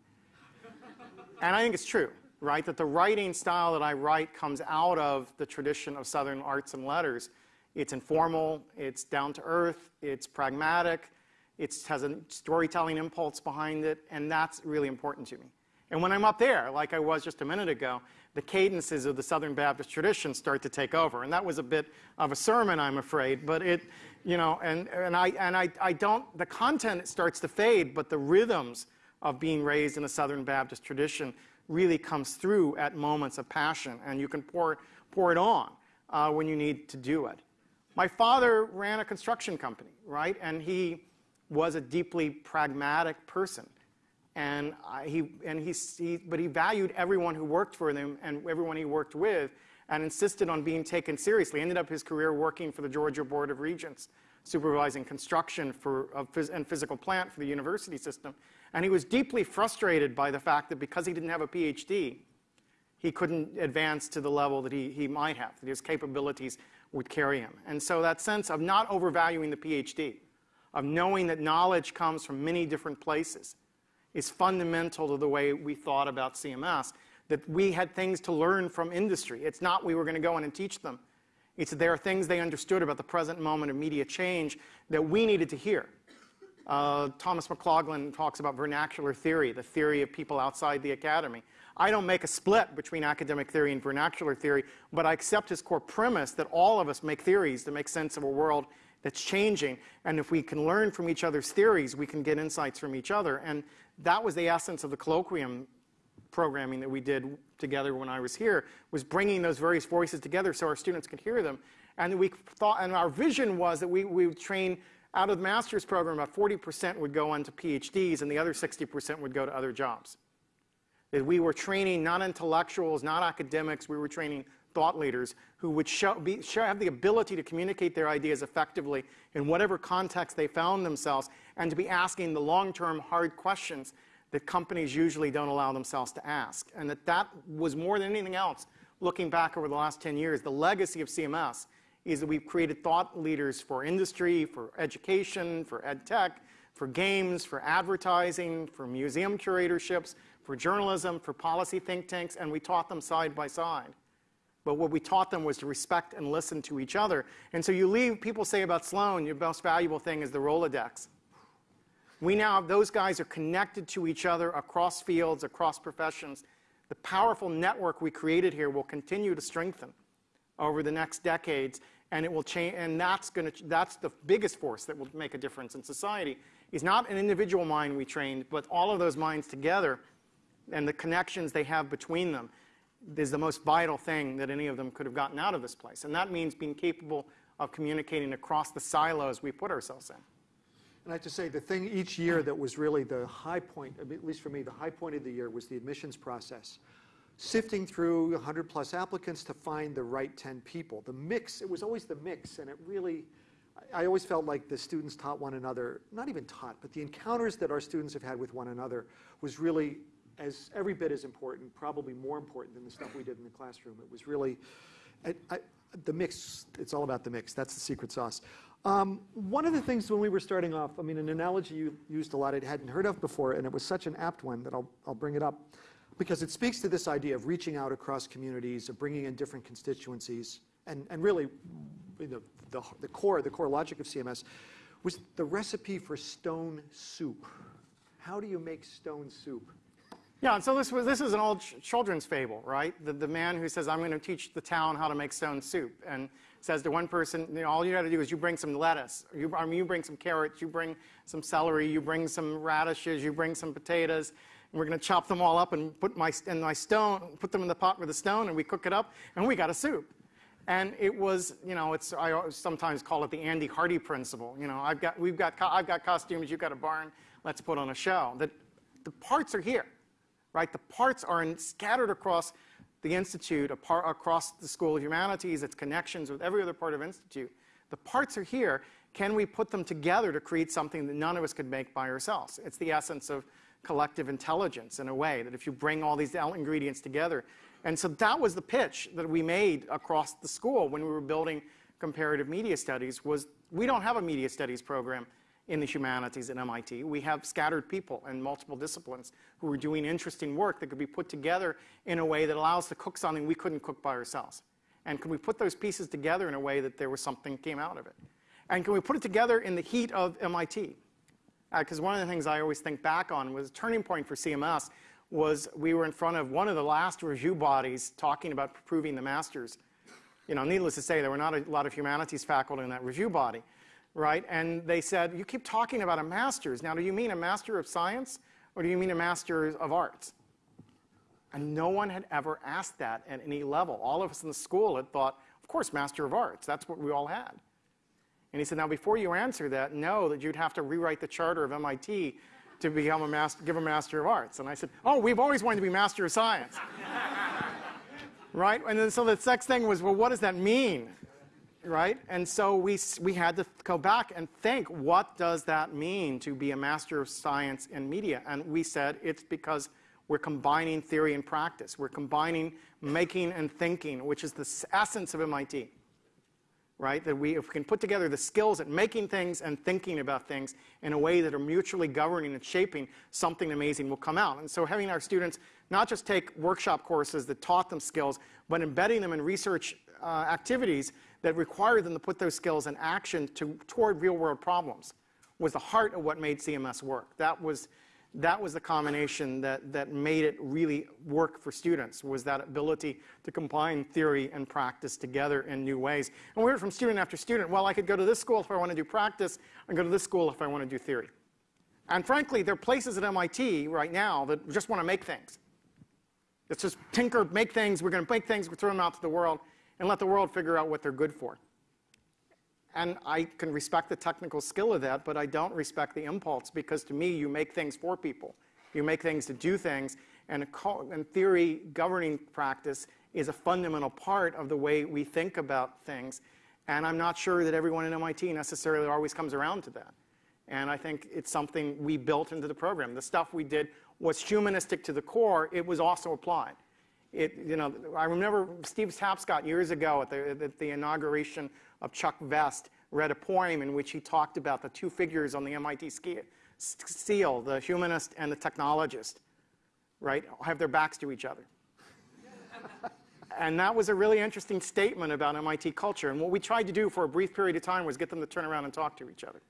and I think it's true right? That the writing style that I write comes out of the tradition of Southern arts and letters. It's informal, it's down to earth, it's pragmatic, it has a storytelling impulse behind it, and that's really important to me. And when I'm up there, like I was just a minute ago, the cadences of the Southern Baptist tradition start to take over. And that was a bit of a sermon, I'm afraid, but it, you know, and, and, I, and I, I don't, the content starts to fade, but the rhythms of being raised in a Southern Baptist tradition really comes through at moments of passion, and you can pour, pour it on uh, when you need to do it. My father ran a construction company, right? And he was a deeply pragmatic person. And, I, he, and he, he, but he valued everyone who worked for him and everyone he worked with and insisted on being taken seriously. Ended up his career working for the Georgia Board of Regents, supervising construction for, of, and physical plant for the university system. And he was deeply frustrated by the fact that because he didn't have a PhD, he couldn't advance to the level that he, he might have, that his capabilities would carry him. And so that sense of not overvaluing the PhD, of knowing that knowledge comes from many different places, is fundamental to the way we thought about CMS, that we had things to learn from industry. It's not we were going to go in and teach them. It's there are things they understood about the present moment of media change that we needed to hear. Uh, Thomas McLaughlin talks about vernacular theory, the theory of people outside the academy. I don't make a split between academic theory and vernacular theory, but I accept his core premise that all of us make theories to make sense of a world that's changing. And if we can learn from each other's theories, we can get insights from each other. And that was the essence of the colloquium programming that we did together when I was here, was bringing those various voices together so our students could hear them. And we thought, and our vision was that we, we would train out of the master's program, about 40% would go on to PhDs, and the other 60% would go to other jobs. That we were training not intellectuals, not academics, we were training thought leaders who would show, be, show, have the ability to communicate their ideas effectively in whatever context they found themselves, and to be asking the long-term hard questions that companies usually don't allow themselves to ask. And that that was more than anything else, looking back over the last 10 years, the legacy of CMS is that we've created thought leaders for industry, for education, for ed tech, for games, for advertising, for museum curatorships, for journalism, for policy think tanks, and we taught them side by side. But what we taught them was to respect and listen to each other. And so you leave, people say about Sloan, your most valuable thing is the Rolodex. We now, those guys are connected to each other across fields, across professions. The powerful network we created here will continue to strengthen over the next decades, and it will change, and that's going to, that's the biggest force that will make a difference in society. Is not an individual mind we trained, but all of those minds together and the connections they have between them is the most vital thing that any of them could have gotten out of this place. And that means being capable of communicating across the silos we put ourselves in. And I have to say, the thing each year that was really the high point, at least for me, the high point of the year was the admissions process. Sifting through 100 plus applicants to find the right 10 people. The mix, it was always the mix, and it really, I always felt like the students taught one another, not even taught, but the encounters that our students have had with one another was really as every bit as important, probably more important than the stuff we did in the classroom. It was really, I, I, the mix, it's all about the mix. That's the secret sauce. Um, one of the things when we were starting off, I mean, an analogy you used a lot I hadn't heard of before, and it was such an apt one that I'll, I'll bring it up because it speaks to this idea of reaching out across communities, of bringing in different constituencies, and, and really the, the, the core, the core logic of CMS was the recipe for stone soup. How do you make stone soup? Yeah, and so this, was, this is an old ch children's fable, right? The, the man who says, I'm going to teach the town how to make stone soup. And says to one person, you know, all you got to do is you bring some lettuce, you, I mean, you bring some carrots, you bring some celery, you bring some radishes, you bring some potatoes, and we're going to chop them all up and put my, in my stone, put them in the pot with a stone, and we cook it up, and we got a soup. And it was, you know, it's, I sometimes call it the Andy Hardy principle. You know, I've got, we've got, I've got costumes, you've got a barn, let's put on a show. That the parts are here right? The parts are in, scattered across the Institute, across the School of Humanities, its connections with every other part of Institute. The parts are here. Can we put them together to create something that none of us could make by ourselves? It's the essence of collective intelligence in a way, that if you bring all these ingredients together. And so that was the pitch that we made across the school when we were building comparative media studies was we don't have a media studies program in the humanities at MIT. We have scattered people in multiple disciplines who are doing interesting work that could be put together in a way that allows to cook something we couldn't cook by ourselves. And can we put those pieces together in a way that there was something came out of it? And can we put it together in the heat of MIT? Because uh, one of the things I always think back on was a turning point for CMS was we were in front of one of the last review bodies talking about approving the masters. You know, needless to say, there were not a lot of humanities faculty in that review body right? And they said, you keep talking about a master's. Now, do you mean a master of science or do you mean a master of arts? And no one had ever asked that at any level. All of us in the school had thought, of course, master of arts. That's what we all had. And he said, now before you answer that, know that you'd have to rewrite the charter of MIT to become a master, give a master of arts. And I said, oh, we've always wanted to be master of science. right? And then so the next thing was, well, what does that mean? Right? And so we, we had to go back and think, what does that mean to be a master of science in media? And we said it's because we're combining theory and practice. We're combining making and thinking, which is the essence of MIT, right? That we, if we can put together the skills at making things and thinking about things in a way that are mutually governing and shaping, something amazing will come out. And so having our students not just take workshop courses that taught them skills, but embedding them in research uh, activities that required them to put those skills in action to, toward real world problems was the heart of what made CMS work. That was, that was the combination that, that made it really work for students, was that ability to combine theory and practice together in new ways. And we heard from student after student, well, I could go to this school if I want to do practice, and go to this school if I want to do theory. And frankly, there are places at MIT right now that just want to make things. It's just tinker, make things, we're going to make things, we throw them out to the world and let the world figure out what they're good for. And I can respect the technical skill of that, but I don't respect the impulse because to me, you make things for people. You make things to do things, and in theory, governing practice is a fundamental part of the way we think about things. And I'm not sure that everyone in MIT necessarily always comes around to that. And I think it's something we built into the program. The stuff we did was humanistic to the core. It was also applied. It, you know, I remember Steve Tapscott years ago at the, at the inauguration of Chuck Vest read a poem in which he talked about the two figures on the MIT seal, the humanist and the technologist, right, have their backs to each other. And that was a really interesting statement about MIT culture. And what we tried to do for a brief period of time was get them to turn around and talk to each other.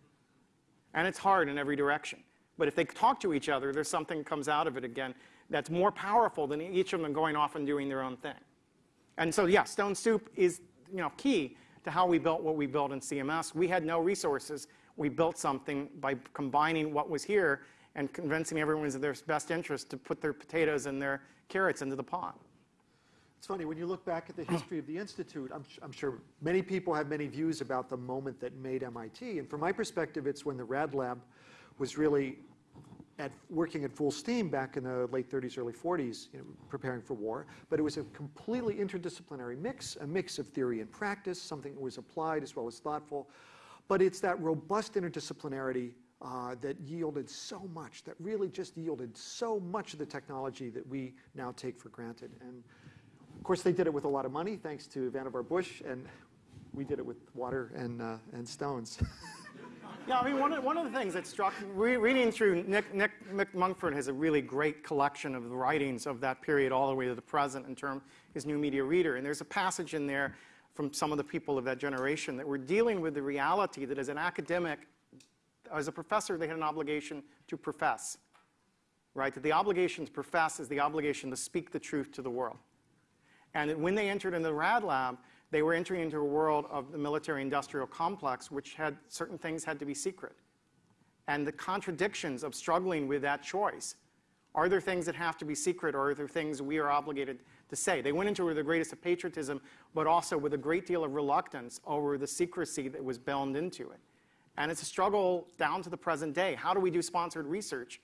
And it's hard in every direction. But if they talk to each other, there's something that comes out of it again that's more powerful than each of them going off and doing their own thing. And so, yeah, Stone Soup is you know, key to how we built what we built in CMS. We had no resources. We built something by combining what was here and convincing everyone in their best interest to put their potatoes and their carrots into the pot. It's funny, when you look back at the history of the Institute, I'm, I'm, sure many people have many views about the moment that made MIT. And from my perspective, it's when the Rad Lab was really at working at full steam back in the late 30s, early 40s, you know, preparing for war. But it was a completely interdisciplinary mix, a mix of theory and practice, something that was applied as well as thoughtful. But it's that robust interdisciplinarity uh, that yielded so much, that really just yielded so much of the technology that we now take for granted. And of course, they did it with a lot of money, thanks to Vannevar Bush, and we did it with water and, uh, and stones. yeah, I mean, one of, one of the things that struck re reading through Nick, Nick has a really great collection of the writings of that period all the way to the present in terms his new media reader. And there's a passage in there from some of the people of that generation that were dealing with the reality that as an academic, as a professor, they had an obligation to profess, right? That the obligation to profess is the obligation to speak the truth to the world. And when they entered in the RAD lab, they were entering into a world of the military industrial complex, which had certain things had to be secret. And the contradictions of struggling with that choice. Are there things that have to be secret, or are there things we are obligated to say? They went into it with the greatest of patriotism, but also with a great deal of reluctance over the secrecy that was bound into it. And it's a struggle down to the present day. How do we do sponsored research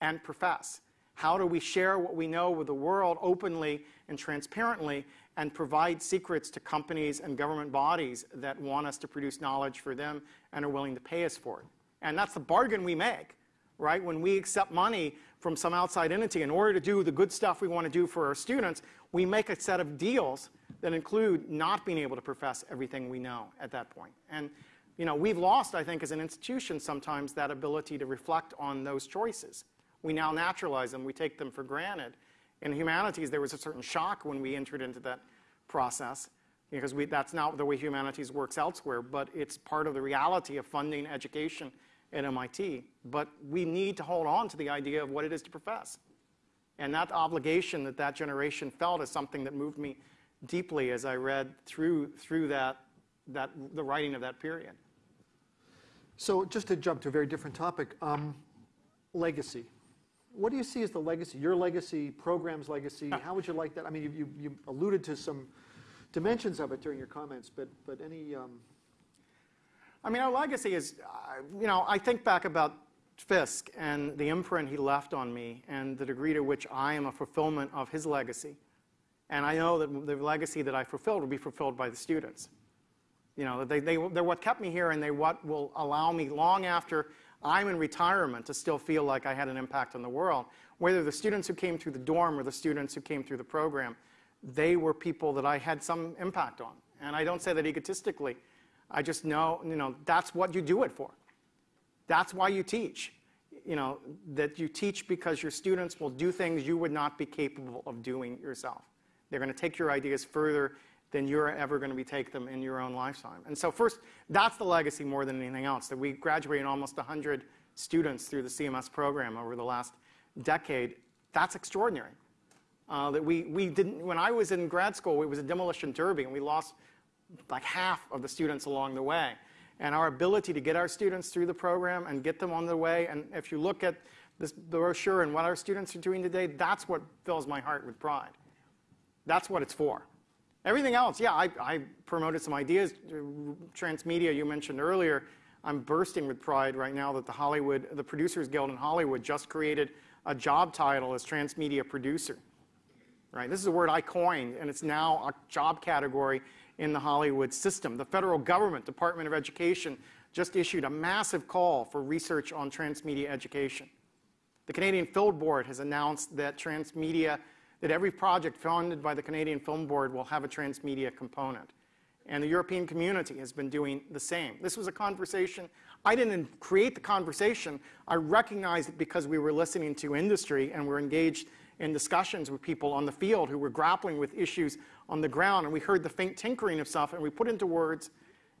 and profess? How do we share what we know with the world openly and transparently and provide secrets to companies and government bodies that want us to produce knowledge for them and are willing to pay us for it? And that's the bargain we make, right? When we accept money from some outside entity in order to do the good stuff we want to do for our students, we make a set of deals that include not being able to profess everything we know at that point. And you know, we've lost, I think, as an institution sometimes that ability to reflect on those choices. We now naturalize them. We take them for granted. In humanities, there was a certain shock when we entered into that process because we, that's not the way humanities works elsewhere, but it's part of the reality of funding education at MIT. But we need to hold on to the idea of what it is to profess. And that obligation that that generation felt is something that moved me deeply as I read through, through that, that, the writing of that period. So just to jump to a very different topic, um, legacy what do you see as the legacy, your legacy, program's legacy? How would you like that? I mean, you, you, you alluded to some dimensions of it during your comments, but, but any... Um... I mean, our legacy is, uh, you know, I think back about Fiske and the imprint he left on me and the degree to which I am a fulfillment of his legacy. And I know that the legacy that I fulfilled will be fulfilled by the students. You know, they, they, they're what kept me here and they what will allow me long after I'm in retirement to still feel like I had an impact on the world. Whether the students who came through the dorm or the students who came through the program, they were people that I had some impact on. And I don't say that egotistically. I just know, you know, that's what you do it for. That's why you teach. You know, that you teach because your students will do things you would not be capable of doing yourself. They're going to take your ideas further than you're ever going to be take them in your own lifetime. And so first, that's the legacy more than anything else, that we graduated almost 100 students through the CMS program over the last decade. That's extraordinary. Uh, that we, we didn't, when I was in grad school, it was a demolition derby, and we lost like half of the students along the way. And our ability to get our students through the program and get them on the way, and if you look at this brochure and what our students are doing today, that's what fills my heart with pride. That's what it's for. Everything else, yeah, I, I promoted some ideas. Transmedia, you mentioned earlier. I'm bursting with pride right now that the Hollywood, the Producers Guild in Hollywood just created a job title as transmedia producer. Right? This is a word I coined, and it's now a job category in the Hollywood system. The federal government, Department of Education, just issued a massive call for research on transmedia education. The Canadian Film Board has announced that transmedia that every project funded by the Canadian Film Board will have a transmedia component. And the European community has been doing the same. This was a conversation. I didn't create the conversation. I recognized it because we were listening to industry and we're engaged in discussions with people on the field who were grappling with issues on the ground, and we heard the faint tinkering of stuff, and we put into words,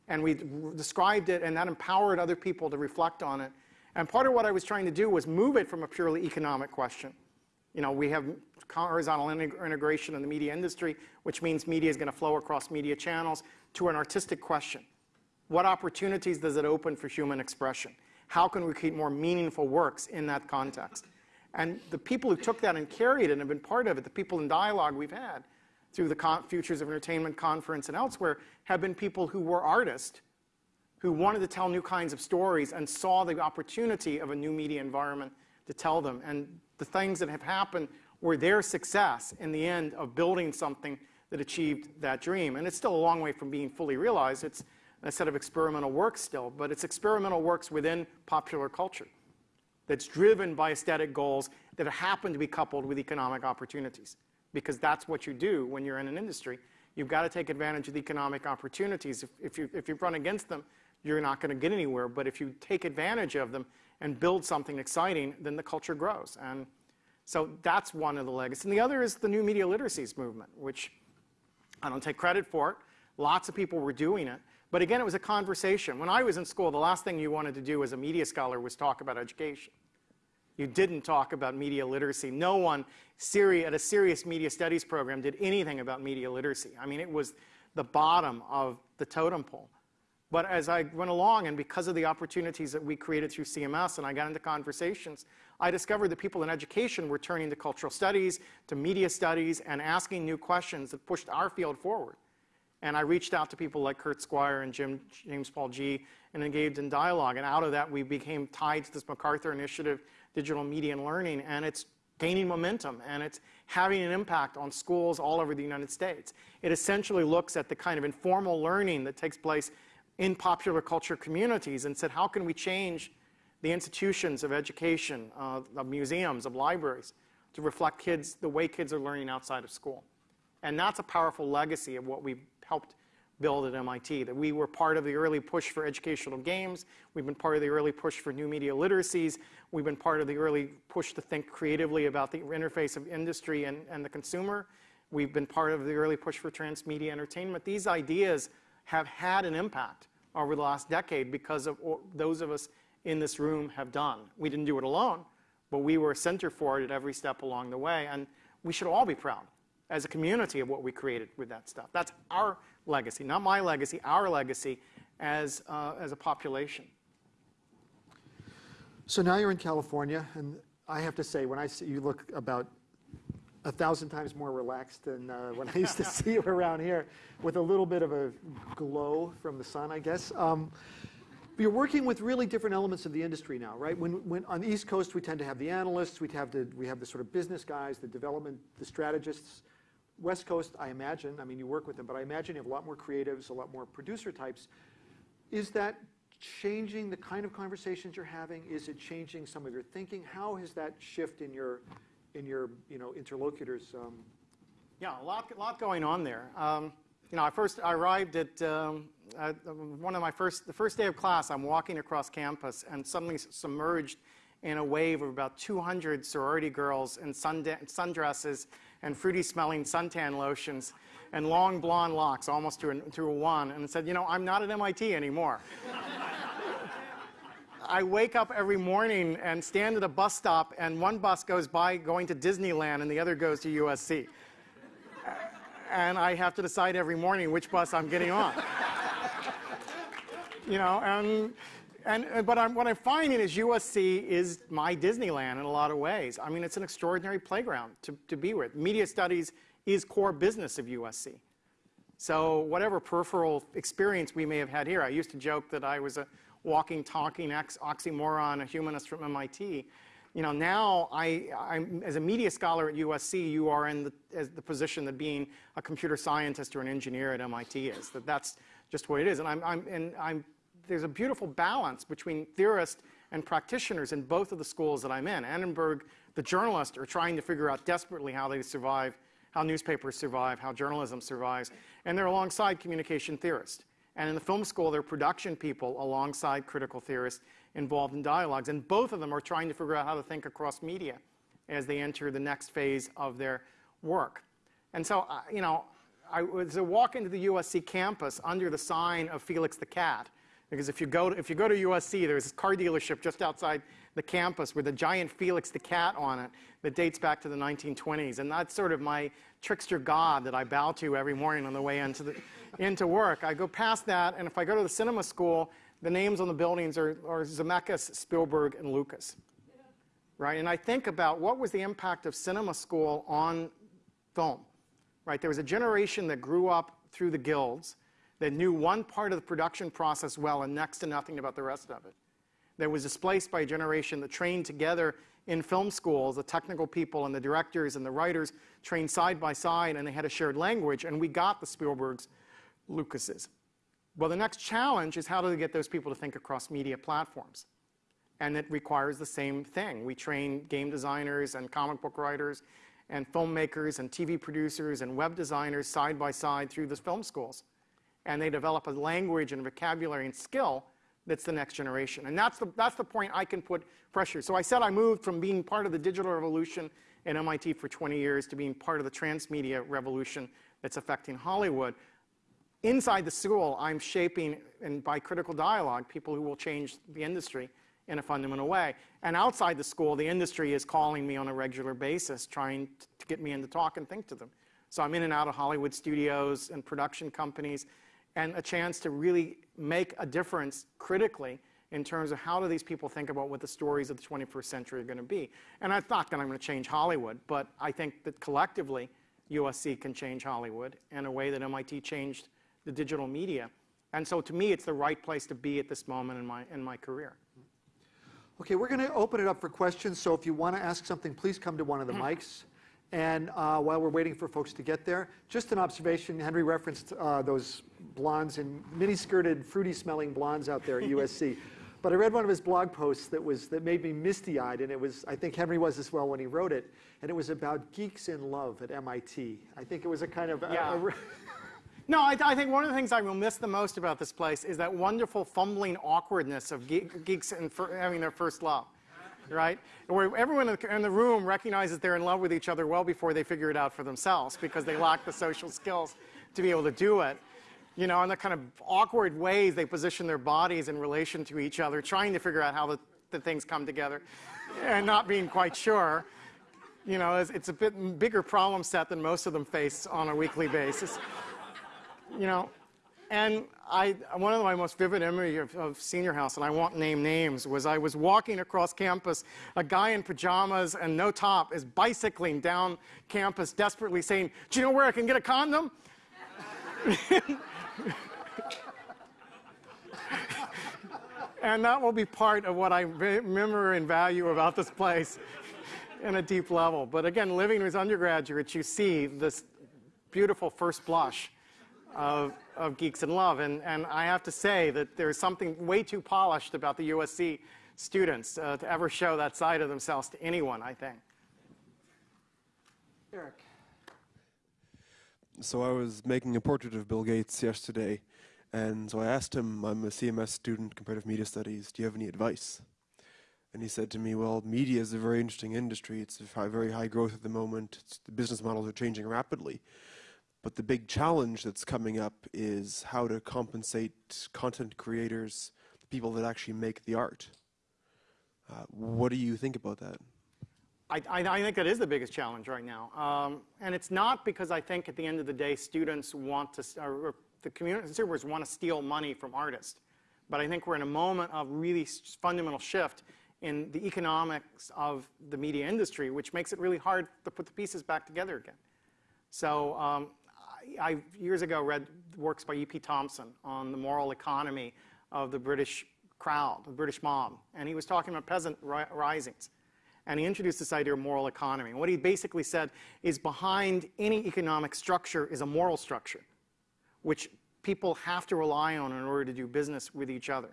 and we described it, and that empowered other people to reflect on it. And part of what I was trying to do was move it from a purely economic question. You know, we have horizontal integration in the media industry, which means media is going to flow across media channels, to an artistic question. What opportunities does it open for human expression? How can we create more meaningful works in that context? And the people who took that and carried it and have been part of it, the people in dialogue we've had through the Futures of Entertainment Conference and elsewhere, have been people who were artists, who wanted to tell new kinds of stories and saw the opportunity of a new media environment to tell them. And the things that have happened were their success in the end of building something that achieved that dream. And it's still a long way from being fully realized. It's a set of experimental works still, but it's experimental works within popular culture that's driven by aesthetic goals that happen to be coupled with economic opportunities. Because that's what you do when you're in an industry. You've got to take advantage of the economic opportunities. If, if, you, if you run against them, you're not going to get anywhere. But if you take advantage of them and build something exciting, then the culture grows. And so that's one of the legacies. And the other is the new media literacies movement, which I don't take credit for it. Lots of people were doing it. But again, it was a conversation. When I was in school, the last thing you wanted to do as a media scholar was talk about education. You didn't talk about media literacy. No one at a serious media studies program did anything about media literacy. I mean, it was the bottom of the totem pole. But as I went along, and because of the opportunities that we created through CMS, and I got into conversations, I discovered that people in education were turning to cultural studies, to media studies, and asking new questions that pushed our field forward. And I reached out to people like Kurt Squire and Jim, James Paul Gee and engaged in dialogue. And out of that, we became tied to this MacArthur Initiative, Digital Media and Learning, and it's gaining momentum and it's having an impact on schools all over the United States. It essentially looks at the kind of informal learning that takes place in popular culture communities and said, how can we change the institutions of education, uh, of museums, of libraries, to reflect kids, the way kids are learning outside of school? And that's a powerful legacy of what we've helped build at MIT, that we were part of the early push for educational games. We've been part of the early push for new media literacies. We've been part of the early push to think creatively about the interface of industry and, and the consumer. We've been part of the early push for transmedia entertainment. These ideas have had an impact over the last decade because of those of us in this room have done. We didn't do it alone, but we were a center for it at every step along the way. And we should all be proud as a community of what we created with that stuff. That's our legacy, not my legacy, our legacy as, uh, as a population. So now you're in California, and I have to say, when I see you look about a thousand times more relaxed than uh, when I used to see you around here, with a little bit of a glow from the sun, I guess. Um, you're working with really different elements of the industry now, right? When, when on the East Coast, we tend to have the analysts, we have the, we have the sort of business guys, the development, the strategists. West Coast, I imagine, I mean, you work with them, but I imagine you have a lot more creatives, a lot more producer types. Is that changing the kind of conversations you're having? Is it changing some of your thinking? How has that shift in your, in your you know, interlocutors? Um... Yeah, a lot, lot going on there. Um, you know, I first I arrived at, um, at, one of my first, the first day of class, I'm walking across campus and suddenly submerged in a wave of about 200 sorority girls in sundresses and fruity smelling suntan lotions and long blonde locks almost to a, to a one and said, you know, I'm not at MIT anymore. I wake up every morning and stand at a bus stop and one bus goes by going to Disneyland and the other goes to USC. And I have to decide every morning which bus I'm getting on. you know, and and, uh, but I'm, what I'm finding is USC is my Disneyland in a lot of ways. I mean, it's an extraordinary playground to, to be with. Media studies is core business of USC. So whatever peripheral experience we may have had here, I used to joke that I was a walking, talking oxymoron, a humanist from MIT. You know, now I, I'm, as a media scholar at USC, you are in the, the position that being a computer scientist or an engineer at MIT is. That that's just what it is. And I'm, I'm, and I'm there's a beautiful balance between theorists and practitioners in both of the schools that I'm in. Annenberg, the journalists, are trying to figure out desperately how they survive, how newspapers survive, how journalism survives, and they're alongside communication theorists. And in the film school, they're production people alongside critical theorists involved in dialogues. And both of them are trying to figure out how to think across media as they enter the next phase of their work. And so, uh, you know, I was a walk into the USC campus under the sign of Felix the Cat. Because if you go to, if you go to USC, there's this car dealership just outside the campus with a giant Felix the Cat on it that dates back to the 1920s. And that's sort of my trickster god that I bow to every morning on the way into, the, into work. I go past that, and if I go to the cinema school, the names on the buildings are, are Zemeckis, Spielberg, and Lucas. Right? And I think about what was the impact of cinema school on film. Right? There was a generation that grew up through the guilds that knew one part of the production process well and next to nothing about the rest of it. That was displaced by a generation that trained together in film schools, the technical people and the directors and the writers trained side by side and they had a shared language, and we got the Spielbergs, Lucases. Well, the next challenge is how do we get those people to think across media platforms? And it requires the same thing. We train game designers and comic book writers and filmmakers and TV producers and web designers side by side through the film schools and they develop a language and vocabulary and skill that's the next generation. And that's the, that's the point I can put pressure. So I said I moved from being part of the digital revolution at MIT for 20 years to being part of the transmedia revolution that's affecting Hollywood. Inside the school, I'm shaping, and by critical dialogue, people who will change the industry in a fundamental way. And outside the school, the industry is calling me on a regular basis, trying to get me in to talk and think to them. So I'm in and out of Hollywood studios and production companies and a chance to really make a difference critically in terms of how do these people think about what the stories of the 21st century are going to be. And I thought that I'm going to change Hollywood, but I think that collectively USC can change Hollywood in a way that MIT changed the digital media. And so to me, it's the right place to be at this moment in my, in my career. Okay, we're going to open it up for questions. So if you want to ask something, please come to one of the mics. And uh, while we're waiting for folks to get there, just an observation. Henry referenced uh, those blondes and mini-skirted, fruity-smelling blondes out there at USC. But I read one of his blog posts that was that made me misty-eyed, and it was I think Henry was as well when he wrote it, and it was about geeks in love at MIT. I think it was a kind of yeah. A, a no, I, I, think one of the things I will miss the most about this place is that wonderful fumbling awkwardness of ge geeks in having their first love right? Where everyone in the room recognizes they're in love with each other well before they figure it out for themselves because they lack the social skills to be able to do it. You know, and the kind of awkward ways they position their bodies in relation to each other, trying to figure out how the, the things come together and not being quite sure. You know, it's, it's a bit bigger problem set than most of them face on a weekly basis. You know, and I, one of my most vivid memories of, of, Senior House, and I won't name names, was I was walking across campus. A guy in pajamas and no top is bicycling down campus, desperately saying, Do you know where I can get a condom? and that will be part of what I remember and value about this place in a deep level. But again, living with undergraduates, you see this beautiful first blush of, of Geeks in Love. And, and I have to say that there's something way too polished about the USC students uh, to ever show that side of themselves to anyone, I think. Eric. So I was making a portrait of Bill Gates yesterday, and so I asked him, I'm a CMS student, comparative media studies, do you have any advice? And he said to me, well, media is a very interesting industry. It's a very high growth at the moment. It's, the business models are changing rapidly. But the big challenge that's coming up is how to compensate content creators, the people that actually make the art. Uh, what do you think about that? I, I, think that is the biggest challenge right now. Um, and it's not because I think at the end of the day students want to, or, the community consumers want to steal money from artists. But I think we're in a moment of really fundamental shift in the economics of the media industry, which makes it really hard to put the pieces back together again. So um, I years ago read works by E.P. Thompson on the moral economy of the British crowd, the British mob, and he was talking about peasant ri risings. And he introduced this idea of moral economy. And what he basically said is behind any economic structure is a moral structure, which people have to rely on in order to do business with each other.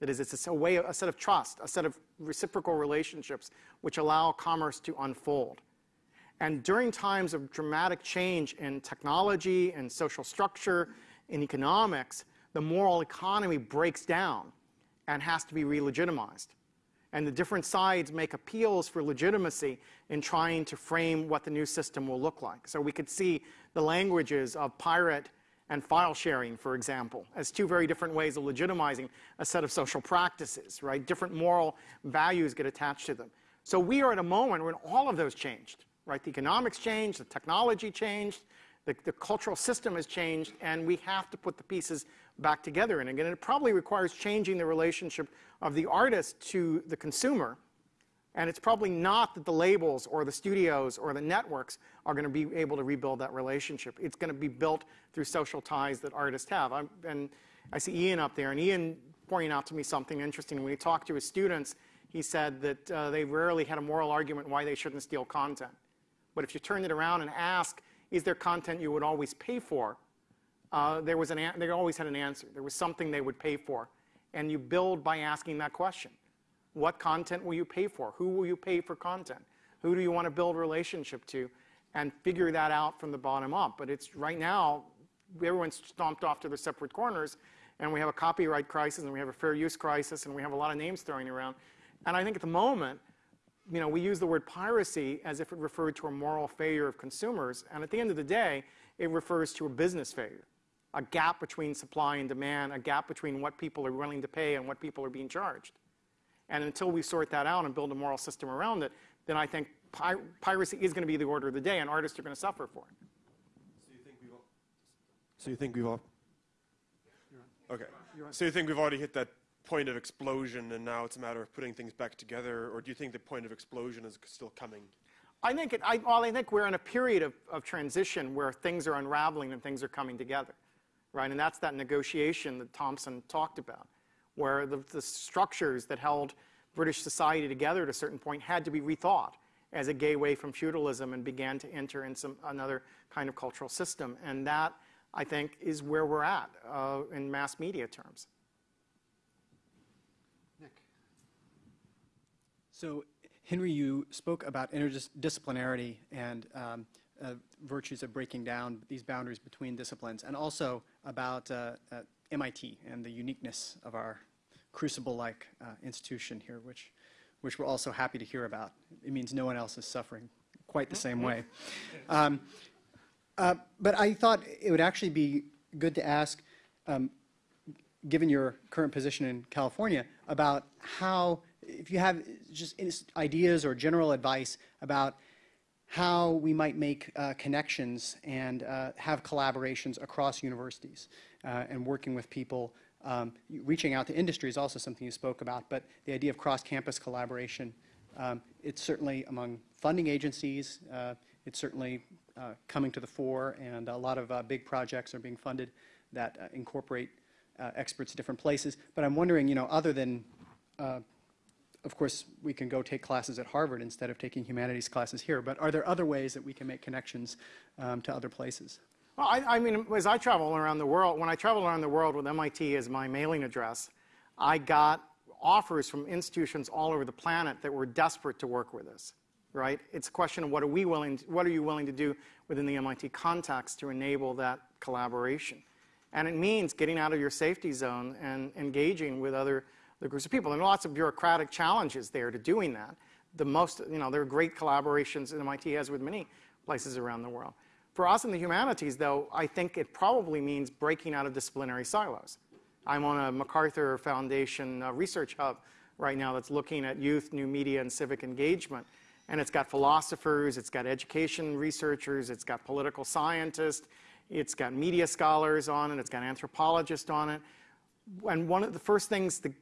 That is, it's a, way, a set of trust, a set of reciprocal relationships which allow commerce to unfold. And during times of dramatic change in technology and social structure, in economics, the moral economy breaks down and has to be re-legitimized. And the different sides make appeals for legitimacy in trying to frame what the new system will look like. So we could see the languages of pirate and file sharing, for example, as two very different ways of legitimizing a set of social practices, right? Different moral values get attached to them. So we are at a moment when all of those changed, right? The economics changed, the technology changed, the, the cultural system has changed, and we have to put the pieces back together. And again, it probably requires changing the relationship of the artist to the consumer. And it's probably not that the labels or the studios or the networks are going to be able to rebuild that relationship. It's going to be built through social ties that artists have. I'm, and I see Ian up there, and Ian pointing out to me something interesting. When he talked to his students, he said that uh, they rarely had a moral argument why they shouldn't steal content. But if you turn it around and ask, is there content you would always pay for? Uh, there was an they always had an answer. There was something they would pay for. And you build by asking that question. What content will you pay for? Who will you pay for content? Who do you want to build a relationship to? And figure that out from the bottom up. But it's right now, everyone's stomped off to their separate corners, and we have a copyright crisis, and we have a fair use crisis, and we have a lot of names throwing around. And I think at the moment, you know, we use the word piracy as if it referred to a moral failure of consumers, and at the end of the day, it refers to a business failure, a gap between supply and demand, a gap between what people are willing to pay and what people are being charged. And until we sort that out and build a moral system around it, then I think pir piracy is going to be the order of the day, and artists are going to suffer for it. So you think we've all, so you think we've all okay. So you think we've already hit that point of explosion, and now it's a matter of putting things back together, or do you think the point of explosion is still coming? I think, it, I, well, I think we're in a period of, of transition where things are unraveling and things are coming together, right? And that's that negotiation that Thompson talked about where the, the structures that held British society together at a certain point had to be rethought as it gave way from feudalism and began to enter in some another kind of cultural system. And that, I think, is where we're at uh, in mass media terms. So, Henry, you spoke about interdisciplinarity and um, uh, virtues of breaking down these boundaries between disciplines, and also about uh, uh MIT and the uniqueness of our crucible-like uh, institution here, which, which we're also happy to hear about. It means no one else is suffering quite the same way. Um, uh, but I thought it would actually be good to ask, um, given your current position in California, about how, if you have just ideas or general advice about how we might make uh, connections and uh, have collaborations across universities uh, and working with people. Um, reaching out to industry is also something you spoke about, but the idea of cross-campus collaboration, um, it's certainly among funding agencies, uh, it's certainly uh, coming to the fore, and a lot of uh, big projects are being funded that incorporate experts at different places. But I'm wondering, you know, other than of course, we can go take classes at Harvard instead of taking humanities classes here, but are there other ways that we can make connections um, to other places? Well, I, I, mean, as I travel around the world, when I travel around the world with MIT as my mailing address, I got offers from institutions all over the planet that were desperate to work with us, right? It's a question of what are we willing, to, what are you willing to do within the MIT context to enable that collaboration? And it means getting out of your safety zone and engaging with other the groups of people. And lots of bureaucratic challenges there to doing that. The most, you know, there are great collaborations MIT has with many places around the world. For us in the humanities, though, I think it probably means breaking out of disciplinary silos. I'm on a MacArthur Foundation uh, research hub right now that's looking at youth, new media, and civic engagement. And it's got philosophers, it's got education researchers, it's got political scientists, it's got media scholars on it, it's got anthropologists on it. And one of the first things to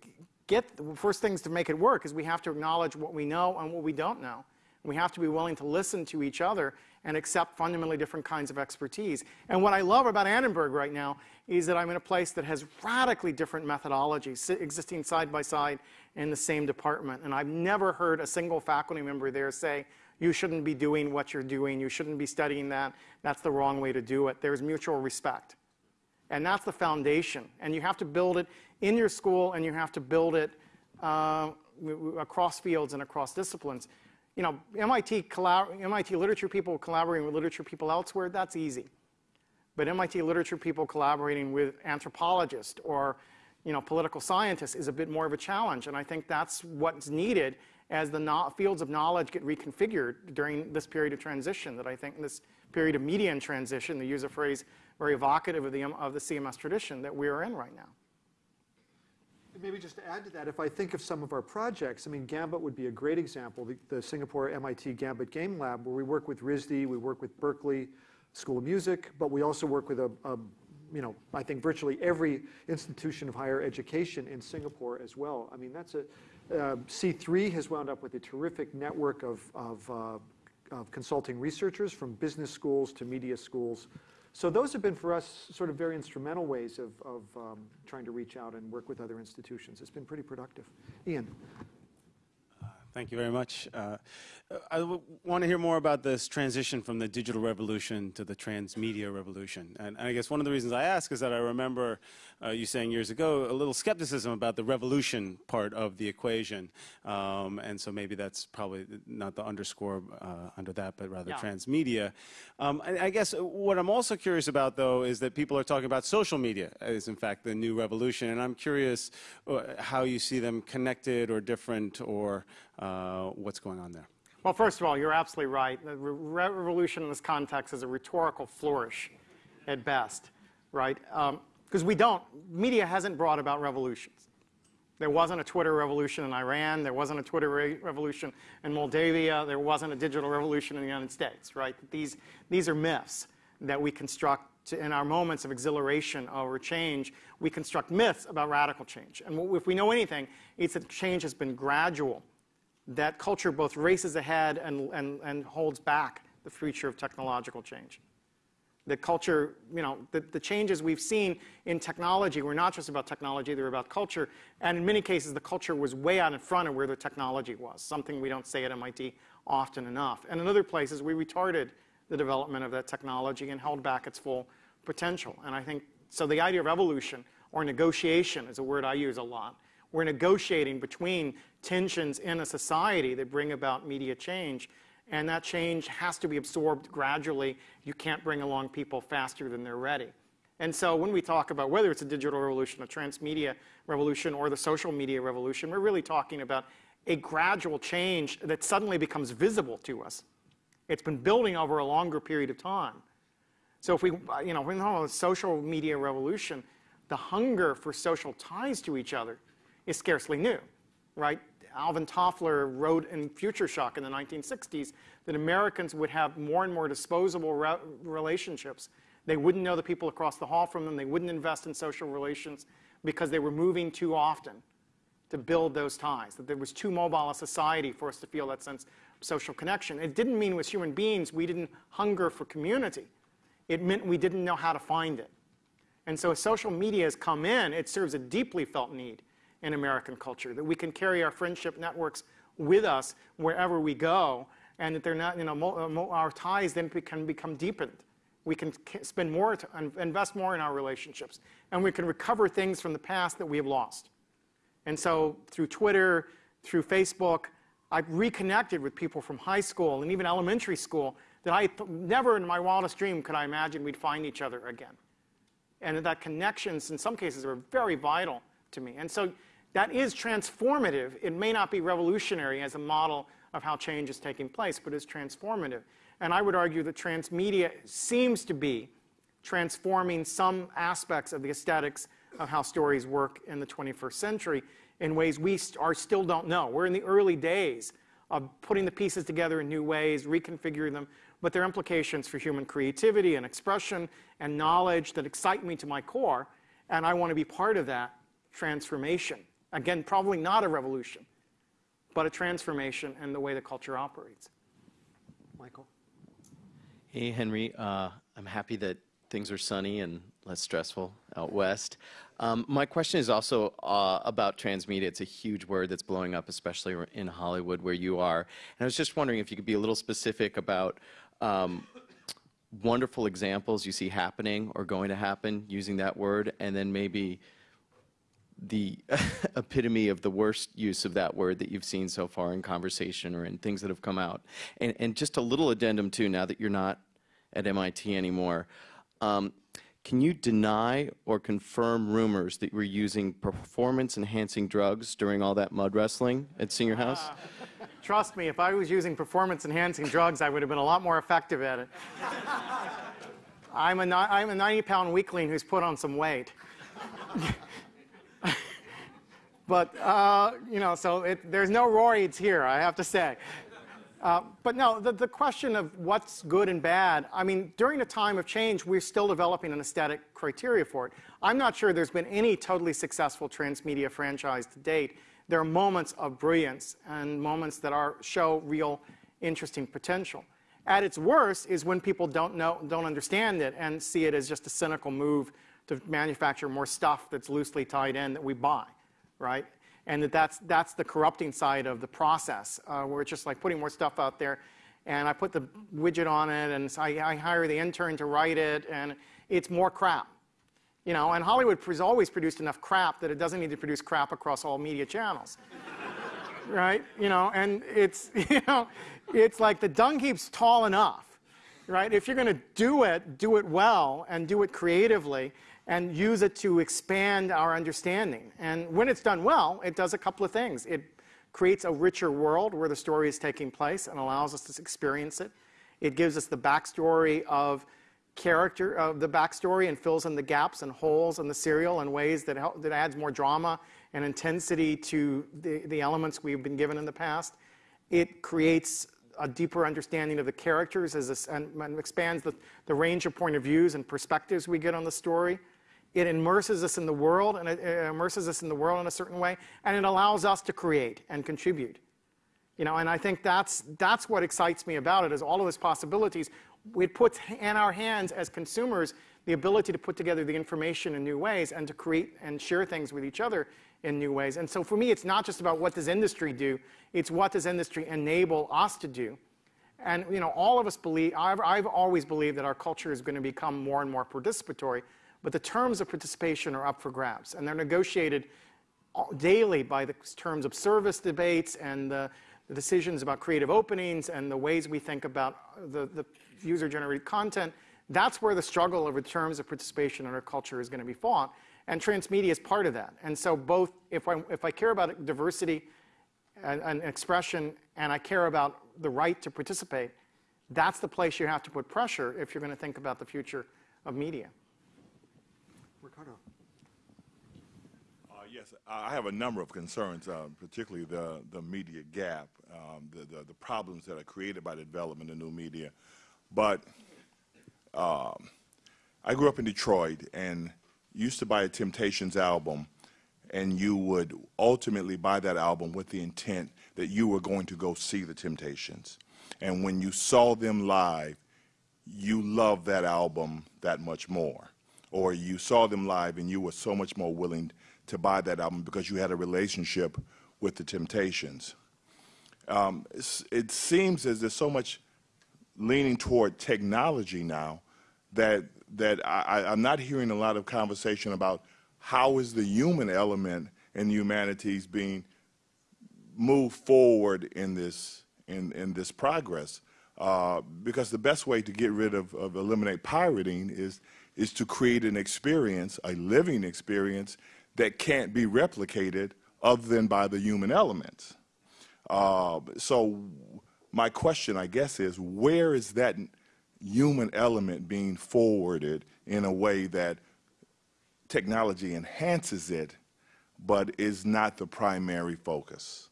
get the first things to make it work is we have to acknowledge what we know and what we don't know. We have to be willing to listen to each other and accept fundamentally different kinds of expertise. And what I love about Annenberg right now is that I'm in a place that has radically different methodologies existing side by side in the same department. And I've never heard a single faculty member there say, you shouldn't be doing what you're doing, you shouldn't be studying that, that's the wrong way to do it. There's mutual respect. And that's the foundation. And you have to build it in your school and you have to build it uh, across fields and across disciplines. You know, MIT, MIT literature people collaborating with literature people elsewhere, that's easy. But MIT literature people collaborating with anthropologists or you know, political scientists is a bit more of a challenge. And I think that's what's needed as the no fields of knowledge get reconfigured during this period of transition. That I think in this period of media in transition, to use a phrase very evocative of the, of the CMS tradition that we are in right now. Maybe just to add to that, if I think of some of our projects, I mean, Gambit would be a great example, the, the Singapore MIT Gambit Game Lab, where we work with RISD, we work with Berklee School of Music, but we also work with a, a you know, I think virtually every institution of higher education in Singapore as well. I mean, that's a, uh, C3 has wound up with a terrific network of, of, uh, of consulting researchers from business schools to media schools. So those have been for us sort of very instrumental ways of, of um, trying to reach out and work with other institutions. It's been pretty productive. Ian. Thank you very much. Uh, I want to hear more about this transition from the digital revolution to the transmedia revolution. And, and I guess one of the reasons I ask is that I remember uh, you saying years ago a little skepticism about the revolution part of the equation. Um, and so maybe that's probably not the underscore uh, under that, but rather yeah. transmedia. Um, I, I, guess what I'm also curious about, though, is that people are talking about social media as, in fact, the new revolution. And I'm curious uh, how you see them connected or different or what's going on there. Well, first of all, you're absolutely right. The re revolution in this context is a rhetorical flourish at best, right? Because um, we don't, media hasn't brought about revolutions. There wasn't a Twitter revolution in Iran. There wasn't a Twitter re revolution in Moldavia. There wasn't a digital revolution in the United States, right? These, these are myths that we construct to, in our moments of exhilaration over change. We construct myths about radical change. And if we know anything, it's that change has been gradual that culture both races ahead and, and, and holds back the future of technological change. The culture, you know, the, the changes we've seen in technology were not just about technology, they were about culture. And in many cases, the culture was way out in front of where the technology was, something we don't say at MIT often enough. And in other places, we retarded the development of that technology and held back its full potential. And I think, so the idea of evolution or negotiation is a word I use a lot. We're negotiating between tensions in a society that bring about media change. And that change has to be absorbed gradually. You can't bring along people faster than they're ready. And so when we talk about whether it's a digital revolution, a transmedia revolution, or the social media revolution, we're really talking about a gradual change that suddenly becomes visible to us. It's been building over a longer period of time. So if we, you know, when we know a social media revolution, the hunger for social ties to each other is scarcely new, right? Alvin Toffler wrote in Future Shock in the 1960s that Americans would have more and more disposable re relationships. They wouldn't know the people across the hall from them. They wouldn't invest in social relations because they were moving too often to build those ties, that there was too mobile a society for us to feel that sense of social connection. It didn't mean as human beings we didn't hunger for community. It meant we didn't know how to find it. And so as social media has come in, it serves a deeply felt need in American culture, that we can carry our friendship networks with us wherever we go, and that they're not, you know, uh, our ties then can become deepened. We can spend more, invest more in our relationships, and we can recover things from the past that we have lost. And so through Twitter, through Facebook, I've reconnected with people from high school and even elementary school that I never in my wildest dream could I imagine we'd find each other again. And that connections in some cases are very vital to me. And so that is transformative. It may not be revolutionary as a model of how change is taking place, but it's transformative. And I would argue that transmedia seems to be transforming some aspects of the aesthetics of how stories work in the 21st century in ways we are still don't know. We're in the early days of putting the pieces together in new ways, reconfiguring them, but their implications for human creativity and expression and knowledge that excite me to my core, and I want to be part of that transformation. Again, probably not a revolution, but a transformation in the way the culture operates. Michael? Hey, Henry. Uh, I'm happy that things are sunny and less stressful out west. Um, my question is also uh, about transmedia. It's a huge word that's blowing up, especially in Hollywood where you are. And I was just wondering if you could be a little specific about um, wonderful examples you see happening or going to happen using that word, and then maybe the epitome of the worst use of that word that you've seen so far in conversation or in things that have come out. And, and just a little addendum too, now that you're not at MIT anymore. Um, can you deny or confirm rumors that you were using performance-enhancing drugs during all that mud wrestling at Senior House? Trust me, if I was using performance-enhancing drugs, I would have been a lot more effective at it. I'm a, I'm a 90-pound weakling who's put on some weight. but, uh, you know, so it, there's no roids here, I have to say. Uh, but no, the, the question of what's good and bad, I mean, during a time of change, we're still developing an aesthetic criteria for it. I'm not sure there's been any totally successful transmedia franchise to date. There are moments of brilliance and moments that are, show real interesting potential. At its worst is when people don't know, don't understand it and see it as just a cynical move to manufacture more stuff that's loosely tied in that we buy, right? and that that's, that's the corrupting side of the process, uh, where it's just like putting more stuff out there. And I put the widget on it, and so I, I hire the intern to write it, and it's more crap. You know, and Hollywood has always produced enough crap that it doesn't need to produce crap across all media channels. right? You know, and it's, you know, it's like the dung heap's tall enough, right? If you're going to do it, do it well and do it creatively and use it to expand our understanding. And when it's done well, it does a couple of things. It creates a richer world where the story is taking place and allows us to experience it. It gives us the backstory of character of the backstory and fills in the gaps and holes in the serial in ways that, help, that adds more drama and intensity to the, the elements we've been given in the past. It creates a deeper understanding of the characters as a, and, and expands the, the range of point of views and perspectives we get on the story. It immerses us in the world, and it immerses us in the world in a certain way, and it allows us to create and contribute. You know, and I think that's, that's what excites me about it, is all of those possibilities. It puts in our hands as consumers the ability to put together the information in new ways and to create and share things with each other in new ways. And so for me, it's not just about what does industry do, it's what does industry enable us to do. And you know, all of us believe, I've, I've always believed that our culture is going to become more and more participatory. But the terms of participation are up for grabs, and they're negotiated daily by the terms of service debates and the, the decisions about creative openings and the ways we think about uh, the, the user-generated content. That's where the struggle over terms of participation in our culture is going to be fought, and transmedia is part of that. And so both, if I, if I care about diversity and, and expression, and I care about the right to participate, that's the place you have to put pressure if you're going to think about the future of media. Ricardo. Uh, yes, I have a number of concerns, uh, particularly the, the media gap, um, the, the, the, problems that are created by the development of new media. But um, I grew up in Detroit and used to buy a Temptations album, and you would ultimately buy that album with the intent that you were going to go see the Temptations. And when you saw them live, you loved that album that much more or you saw them live and you were so much more willing to buy that album because you had a relationship with the Temptations. Um, it seems as there's so much leaning toward technology now that that I, I'm not hearing a lot of conversation about how is the human element in humanities being moved forward in this in, in this progress. Uh, because the best way to get rid of, of eliminate pirating is is to create an experience, a living experience, that can't be replicated other than by the human elements. Uh, so my question, I guess, is where is that human element being forwarded in a way that technology enhances it, but is not the primary focus?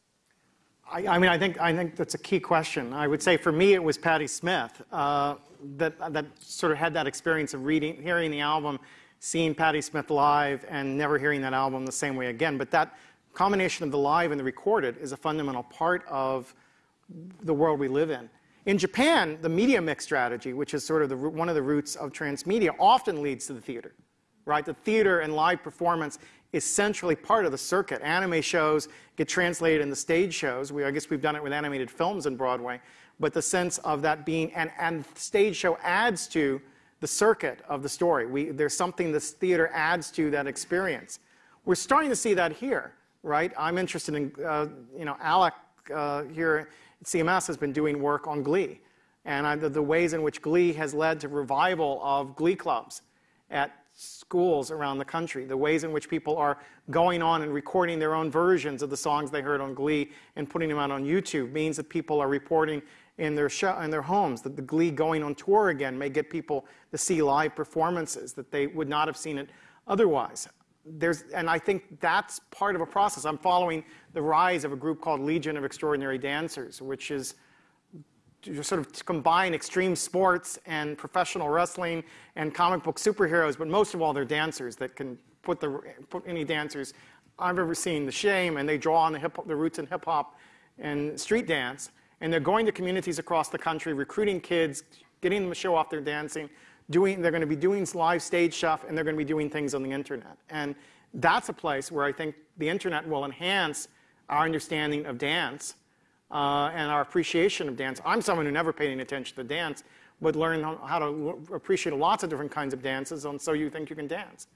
I, I, mean, I think, I think that's a key question. I would say for me, it was Patti Smith uh, that, that sort of had that experience of reading, hearing the album, seeing Patti Smith live, and never hearing that album the same way again. But that combination of the live and the recorded is a fundamental part of the world we live in. In Japan, the media mix strategy, which is sort of the, one of the roots of transmedia, often leads to the theater. Right? The theater and live performance is centrally part of the circuit. Anime shows get translated into stage shows. We, I guess we've done it with animated films in Broadway. But the sense of that being, and, and stage show adds to the circuit of the story. We, there's something this theater adds to that experience. We're starting to see that here, right? I'm interested in, uh, you know, Alec uh, here at CMS has been doing work on Glee. And I, the, the ways in which Glee has led to revival of Glee clubs at schools around the country, the ways in which people are going on and recording their own versions of the songs they heard on Glee and putting them out on YouTube means that people are reporting in their show, in their homes that the Glee going on tour again may get people to see live performances that they would not have seen it otherwise. There's, and I think that's part of a process. I'm following the rise of a group called Legion of Extraordinary Dancers, which is sort of combine extreme sports and professional wrestling and comic book superheroes, but most of all, they're dancers that can put, the, put any dancers I've ever seen to shame, and they draw on the, hip, the roots in hip hop and street dance. And they're going to communities across the country, recruiting kids, getting them to show off their dancing. Doing, they're going to be doing live stage stuff, and they're going to be doing things on the internet. And that's a place where I think the internet will enhance our understanding of dance uh, and our appreciation of dance. I'm someone who never paid any attention to dance, but learned how to appreciate lots of different kinds of dances, and so you think you can dance.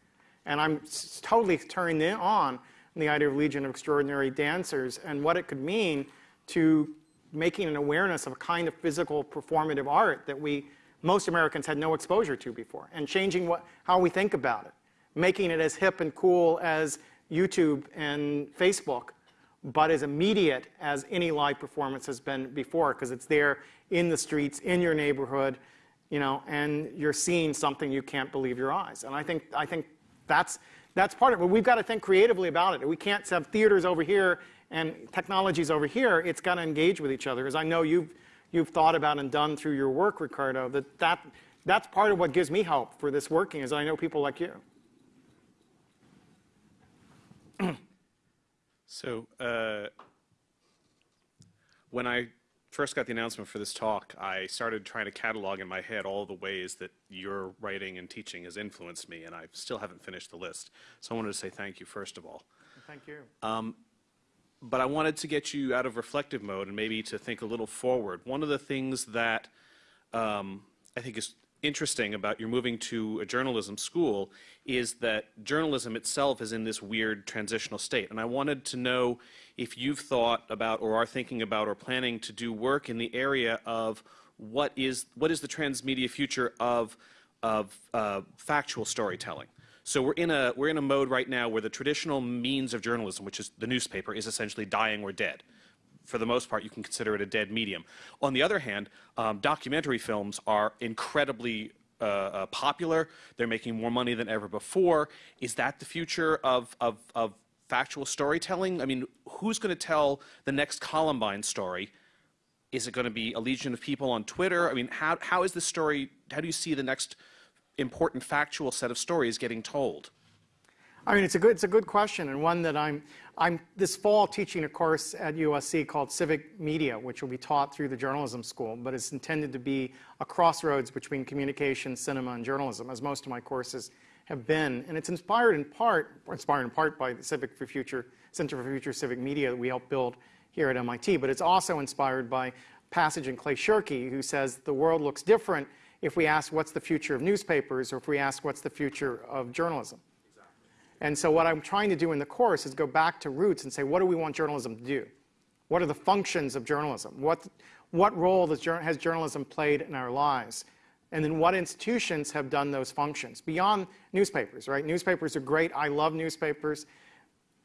And I'm totally turned on the idea of Legion of Extraordinary Dancers and what it could mean to making an awareness of a kind of physical performative art that we, most Americans had no exposure to before, and changing what, how we think about it, making it as hip and cool as YouTube and Facebook, but as immediate as any live performance has been before, because it's there in the streets, in your neighborhood, you know, and you're seeing something you can't believe your eyes. And I think, I think that's, that's part of it. But we've got to think creatively about it. We can't have theaters over here and technologies over here. It's got to engage with each other. As I know you've, you've thought about and done through your work, Ricardo, that, that that's part of what gives me hope for this working is I know people like you. So, uh, when I first got the announcement for this talk, I started trying to catalog in my head all the ways that your writing and teaching has influenced me, and I still haven't finished the list. So I wanted to say thank you, first of all. Thank you. Um, but I wanted to get you out of reflective mode and maybe to think a little forward. One of the things that um, I think is interesting about your moving to a journalism school is that journalism itself is in this weird transitional state. And I wanted to know if you've thought about or are thinking about or planning to do work in the area of what is, what is the transmedia future of, of uh, factual storytelling. So we're in, a, we're in a mode right now where the traditional means of journalism, which is the newspaper, is essentially dying or dead for the most part, you can consider it a dead medium. On the other hand, um, documentary films are incredibly uh, uh, popular. They're making more money than ever before. Is that the future of, of, of factual storytelling? I mean, who's going to tell the next Columbine story? Is it going to be a legion of people on Twitter? I mean, how, how is the story, how do you see the next important factual set of stories getting told? I mean, it's a good, it's a good question, and one that I'm, I'm this fall teaching a course at USC called Civic Media, which will be taught through the journalism school, but it's intended to be a crossroads between communication, cinema, and journalism, as most of my courses have been. And it's inspired in part, inspired in part by the Civic for Future, Center for Future Civic Media that we helped build here at MIT, but it's also inspired by passage in Clay Shirky, who says the world looks different if we ask what's the future of newspapers or if we ask what's the future of journalism. And so what I'm trying to do in the course is go back to roots and say, what do we want journalism to do? What are the functions of journalism? What, what role does, has journalism played in our lives? And then what institutions have done those functions beyond newspapers, right? Newspapers are great. I love newspapers,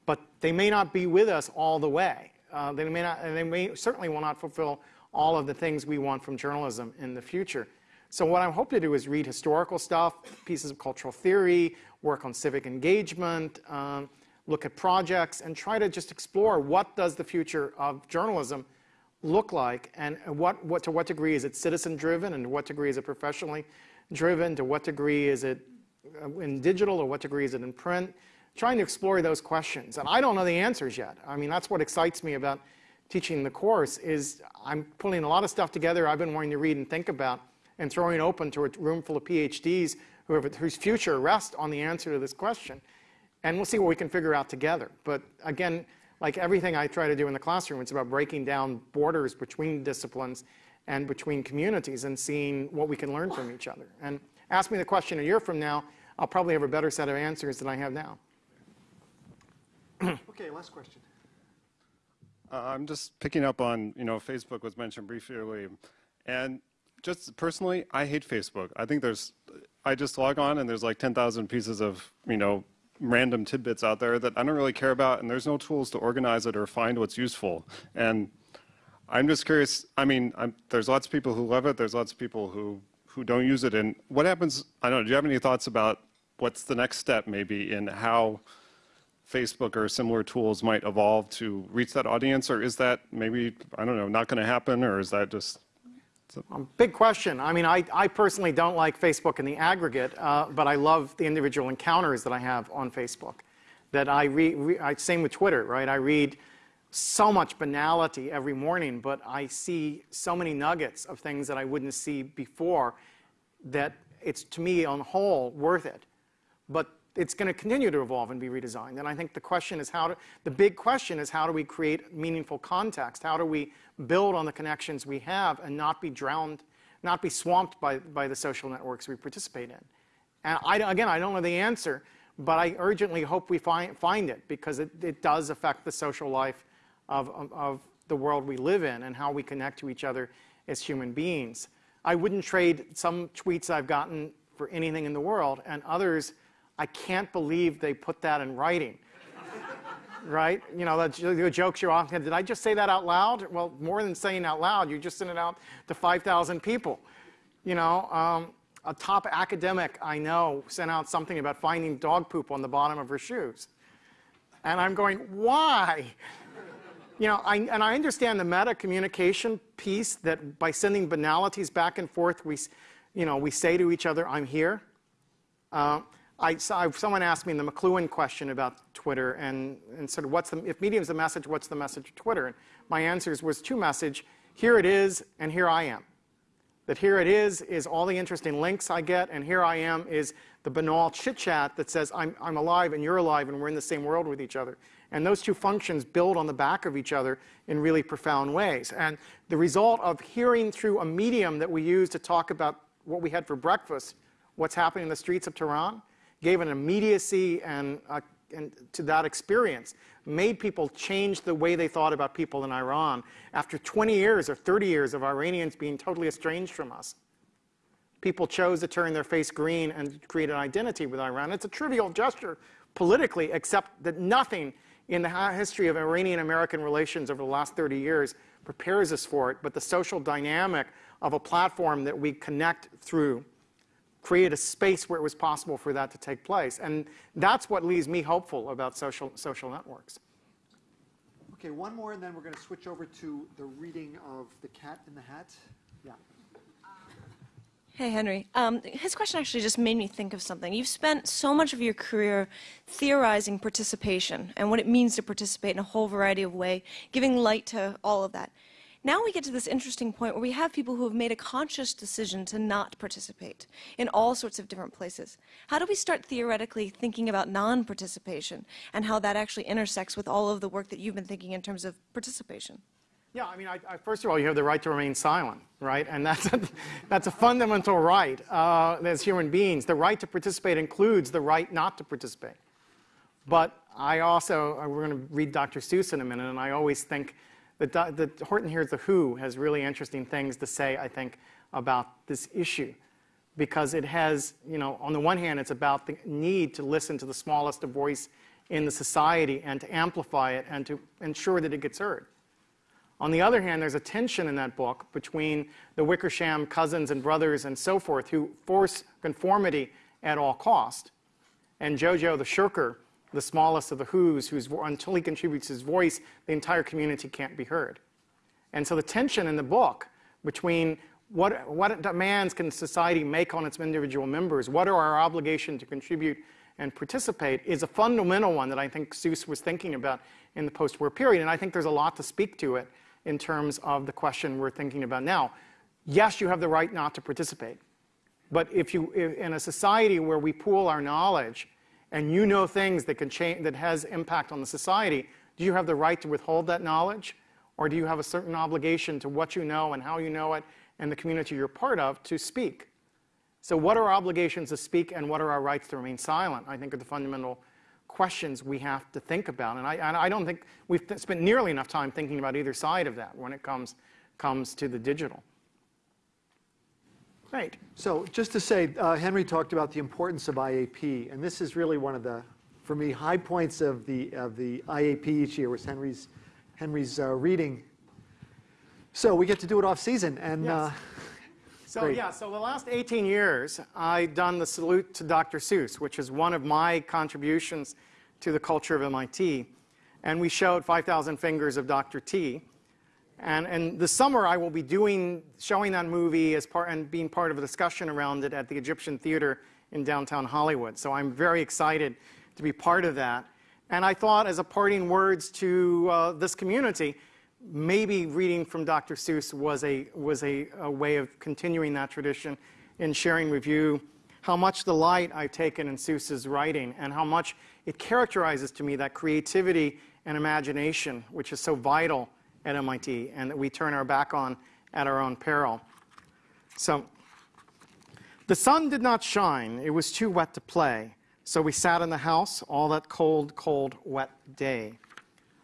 but they may not be with us all the way. Uh, they may not, and they may certainly will not fulfill all of the things we want from journalism in the future. So what I hope to do is read historical stuff, pieces of cultural theory, work on civic engagement, um, look at projects, and try to just explore what does the future of journalism look like, and what, what, to what degree is it citizen-driven, and to what degree is it professionally driven, to what degree is it uh, in digital, or what degree is it in print, trying to explore those questions. And I don't know the answers yet. I mean, that's what excites me about teaching the course is I'm pulling a lot of stuff together I've been wanting to read and think about, and throwing open to a room full of PhDs who have, whose future rests on the answer to this question. And we'll see what we can figure out together. But again, like everything I try to do in the classroom, it's about breaking down borders between disciplines and between communities and seeing what we can learn from each other. And ask me the question a year from now, I'll probably have a better set of answers than I have now. okay, last question. Uh, I'm just picking up on, you know, Facebook was mentioned briefly, earlier. and just personally, I hate Facebook. I think there's, I just log on and there's like 10,000 pieces of, you know, random tidbits out there that I don't really care about, and there's no tools to organize it or find what's useful. And I'm just curious. I mean, I'm, there's lots of people who love it. There's lots of people who who don't use it. And what happens? I don't know. Do you have any thoughts about what's the next step, maybe, in how Facebook or similar tools might evolve to reach that audience, or is that maybe I don't know, not going to happen, or is that just um, big question. I mean, I, I personally don't like Facebook in the aggregate, uh, but I love the individual encounters that I have on Facebook. That I read, same with Twitter, right? I read so much banality every morning, but I see so many nuggets of things that I wouldn't see before that it's, to me, on whole, worth it. But it's going to continue to evolve and be redesigned. And I think the question is how to, the big question is how do we create meaningful context? How do we build on the connections we have and not be drowned, not be swamped by, by the social networks we participate in? And I, again, I don't know the answer, but I urgently hope we find, find it because it, it does affect the social life of, of, of the world we live in and how we connect to each other as human beings. I wouldn't trade some tweets I've gotten for anything in the world, and others, I can't believe they put that in writing. right? You know, the jokes you're often, did I just say that out loud? Well, more than saying out loud, you just sent it out to 5,000 people. You know, um, a top academic I know sent out something about finding dog poop on the bottom of her shoes. And I'm going, why? You know, I, and I understand the meta communication piece that by sending banalities back and forth, we, you know, we say to each other, I'm here. Uh, I, so someone asked me in the McLuhan question about Twitter and, and said, what's the, if Medium's the message, what's the message of Twitter? And my answer was two message, here it is, and here I am. That here it is, is all the interesting links I get, and here I am is the banal chit chat that says I'm, I'm alive and you're alive and we're in the same world with each other. And those two functions build on the back of each other in really profound ways. And the result of hearing through a medium that we use to talk about what we had for breakfast, what's happening in the streets of Tehran, gave an immediacy and, uh, and to that experience, made people change the way they thought about people in Iran after 20 years or 30 years of Iranians being totally estranged from us. People chose to turn their face green and create an identity with Iran. It's a trivial gesture politically, except that nothing in the history of Iranian-American relations over the last 30 years prepares us for it, but the social dynamic of a platform that we connect through create a space where it was possible for that to take place. And that's what leaves me hopeful about social, social networks. Okay, one more, and then we're going to switch over to the reading of The Cat in the Hat. Yeah. Hey, Henry. Um, his question actually just made me think of something. You've spent so much of your career theorizing participation and what it means to participate in a whole variety of ways, giving light to all of that. Now we get to this interesting point where we have people who have made a conscious decision to not participate in all sorts of different places. How do we start theoretically thinking about non-participation and how that actually intersects with all of the work that you've been thinking in terms of participation? Yeah, I mean, I, I, first of all, you have the right to remain silent, right? And that's a, that's a fundamental right uh, as human beings. The right to participate includes the right not to participate. But I also, uh, we're going to read Dr. Seuss in a minute, and I always think the, the Horton Hears the Who has really interesting things to say, I think, about this issue. Because it has, you know, on the one hand, it's about the need to listen to the smallest of voice in the society and to amplify it and to ensure that it gets heard. On the other hand, there's a tension in that book between the Wickersham cousins and brothers and so forth who force conformity at all cost, and Jojo the shirker the smallest of the who's, who's until he contributes his voice, the entire community can't be heard. And so the tension in the book between what, what demands can society make on its individual members, what are our obligations to contribute and participate, is a fundamental one that I think Seuss was thinking about in the post-war period. And I think there's a lot to speak to it in terms of the question we're thinking about now. Yes, you have the right not to participate. But if you, in a society where we pool our knowledge and you know things that can change, that has impact on the society, do you have the right to withhold that knowledge? Or do you have a certain obligation to what you know and how you know it and the community you're part of to speak? So what are our obligations to speak and what are our rights to remain silent, I think are the fundamental questions we have to think about. And I, and I don't think we've spent nearly enough time thinking about either side of that when it comes, comes to the digital. Great. So just to say, uh, Henry talked about the importance of IAP, and this is really one of the, for me, high points of the, of the IAP each year was Henry's, Henry's uh, reading. So we get to do it off season, and Yes. uh, So Great. yeah, so the last 18 years, I've done the salute to Dr. Seuss, which is one of my contributions to the culture of MIT. And we showed 5,000 Fingers of Dr. T. And, and this summer, I will be doing, showing that movie as part, and being part of a discussion around it at the Egyptian Theater in downtown Hollywood. So I'm very excited to be part of that. And I thought, as a parting words to uh, this community, maybe reading from Dr. Seuss was a, was a, a way of continuing that tradition in sharing with you how much delight I've taken in Seuss's writing and how much it characterizes to me that creativity and imagination, which is so vital at MIT and that we turn our back on at our own peril. So, the sun did not shine, it was too wet to play. So we sat in the house all that cold, cold, wet day.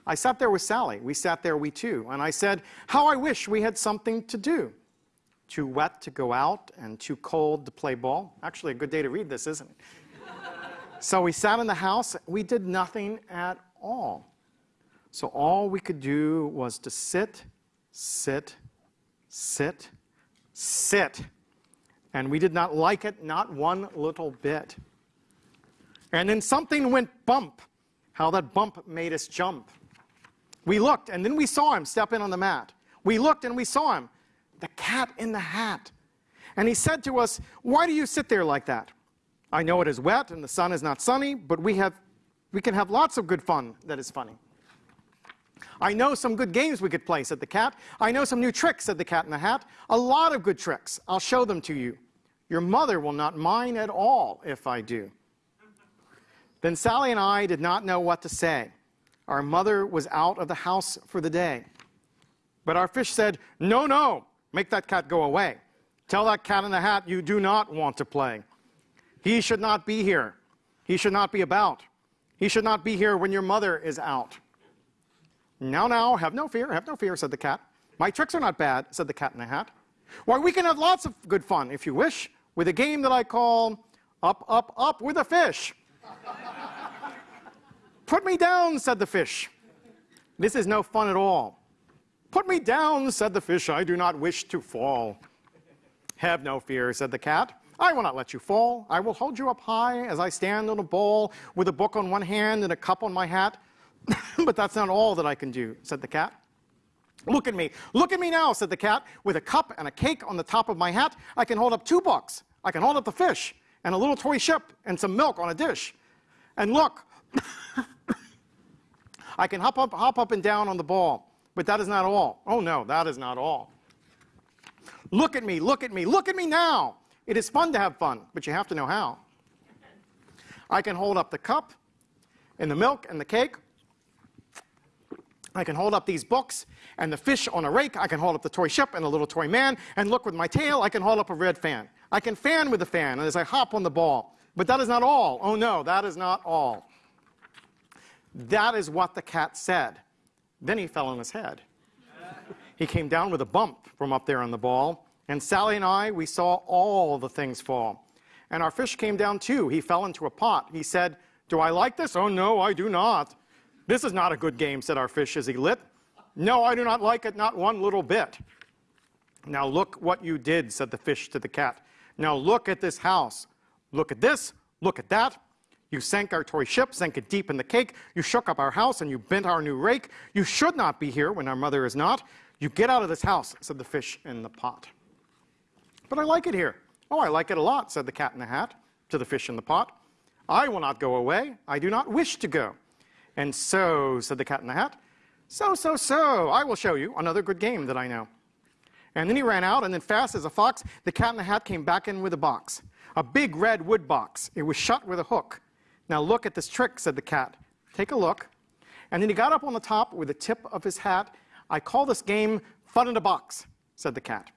I sat there with Sally. We sat there, we two. And I said, How I wish we had something to do. Too wet to go out and too cold to play ball. Actually, a good day to read this, isn't it? so we sat in the house. We did nothing at all. So all we could do was to sit, sit, sit, sit. And we did not like it, not one little bit. And then something went bump. How that bump made us jump. We looked, and then we saw him step in on the mat. We looked, and we saw him, the cat in the hat. And he said to us, Why do you sit there like that? I know it is wet and the sun is not sunny, but we, have, we can have lots of good fun that is funny. I know some good games we could play, said the cat. I know some new tricks, said the cat in the hat. A lot of good tricks. I'll show them to you. Your mother will not mind at all if I do. Then Sally and I did not know what to say. Our mother was out of the house for the day. But our fish said, No, no, make that cat go away. Tell that cat in the hat you do not want to play. He should not be here. He should not be about. He should not be here when your mother is out. Now, now, have no fear, have no fear, said the cat. My tricks are not bad, said the cat in the hat. Why, we can have lots of good fun, if you wish, with a game that I call Up, Up, Up with a Fish. Put me down, said the fish. This is no fun at all. Put me down, said the fish. I do not wish to fall. Have no fear, said the cat. I will not let you fall. I will hold you up high as I stand on a bowl with a book on one hand and a cup on my hat. but that's not all that I can do, said the cat. Look at me. Look at me now, said the cat. With a cup and a cake on the top of my hat, I can hold up two books. I can hold up the fish and a little toy ship and some milk on a dish. And look, I can hop up, hop up and down on the ball. But that is not all. Oh no, that is not all. Look at me, look at me, look at me now. It is fun to have fun, but you have to know how. I can hold up the cup and the milk and the cake. I can hold up these books and the fish on a rake. I can hold up the toy ship and the little toy man. And look with my tail, I can hold up a red fan. I can fan with the fan as I hop on the ball. But that is not all. Oh no, that is not all. That is what the cat said. Then he fell on his head. He came down with a bump from up there on the ball. And Sally and I, we saw all the things fall. And our fish came down too. He fell into a pot. He said, Do I like this? Oh, no, I do not. This is not a good game, said our fish as he lit. No, I do not like it, not one little bit. Now look what you did, said the fish to the cat. Now look at this house. Look at this, look at that. You sank our toy ship, sank it deep in the cake. You shook up our house and you bent our new rake. You should not be here when our mother is not. You get out of this house, said the fish in the pot. But I like it here. Oh, I like it a lot, said the cat in the hat to the fish in the pot. I will not go away. I do not wish to go. And so, said the cat in the hat, so, so, so, I will show you another good game that I know. And then he ran out, and then fast as a fox, the cat in the hat came back in with a box. A big red wood box. It was shut with a hook. Now look at this trick, said the cat. Take a look. And then he got up on the top with the tip of his hat. I call this game Fun in a Box, said the cat.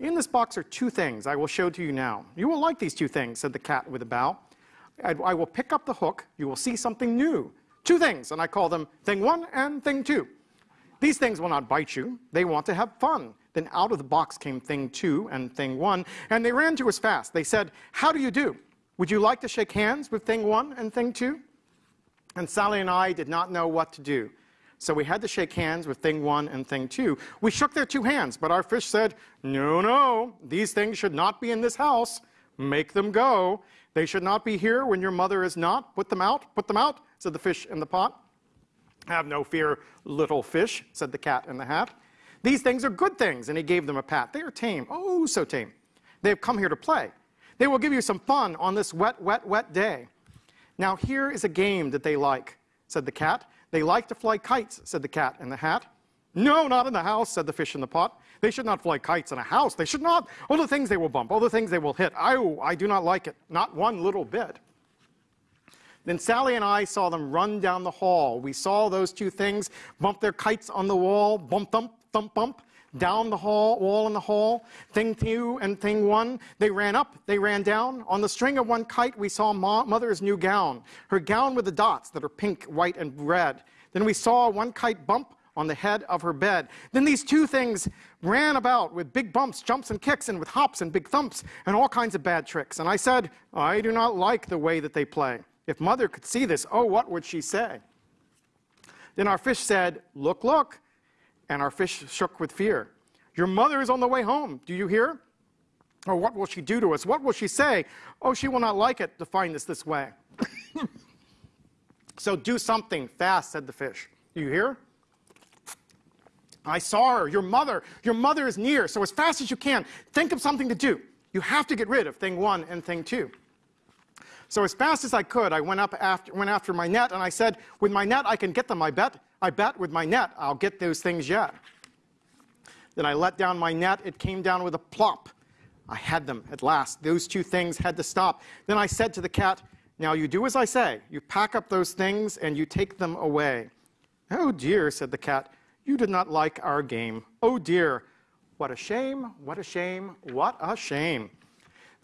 In this box are two things I will show to you now. You will like these two things, said the cat with a bow. I, I will pick up the hook. You will see something new. Two things, and I call them thing one and thing two. These things will not bite you. They want to have fun. Then out of the box came thing two and thing one, and they ran to us fast. They said, How do you do? Would you like to shake hands with thing one and thing two? And Sally and I did not know what to do. So we had to shake hands with thing one and thing two. We shook their two hands, but our fish said, No, no, these things should not be in this house. Make them go. They should not be here when your mother is not. Put them out, put them out, said the fish in the pot. Have no fear, little fish, said the cat in the hat. These things are good things, and he gave them a pat. They are tame, oh, so tame. They have come here to play. They will give you some fun on this wet, wet, wet day. Now, here is a game that they like, said the cat. They like to fly kites, said the cat in the hat. No, not in the house, said the fish in the pot. They should not fly kites in a house. They should not. All the things they will bump, all the things they will hit. Oh, I do not like it. Not one little bit. Then Sally and I saw them run down the hall. We saw those two things bump their kites on the wall, bump, thump, thump, bump, down the hall, wall in the hall. Thing two and thing one, they ran up, they ran down. On the string of one kite, we saw mother's new gown, her gown with the dots that are pink, white, and red. Then we saw one kite bump on the head of her bed. Then these two things ran about with big bumps, jumps, and kicks, and with hops and big thumps, and all kinds of bad tricks. And I said, I do not like the way that they play. If mother could see this, oh, what would she say? Then our fish said, Look, look. And our fish shook with fear. Your mother is on the way home. Do you hear? Or what will she do to us? What will she say? Oh, she will not like it to find us this way. so do something fast, said the fish. Do you hear? I saw her, your mother. Your mother is near. So as fast as you can, think of something to do. You have to get rid of thing one and thing two. So as fast as I could, I went up after, went after my net, and I said, with my net, I can get them, I bet. I bet with my net, I'll get those things yet. Then I let down my net. It came down with a plop. I had them at last. Those two things had to stop. Then I said to the cat, Now you do as I say. You pack up those things and you take them away. Oh dear, said the cat, you did not like our game. Oh dear, what a shame, what a shame, what a shame.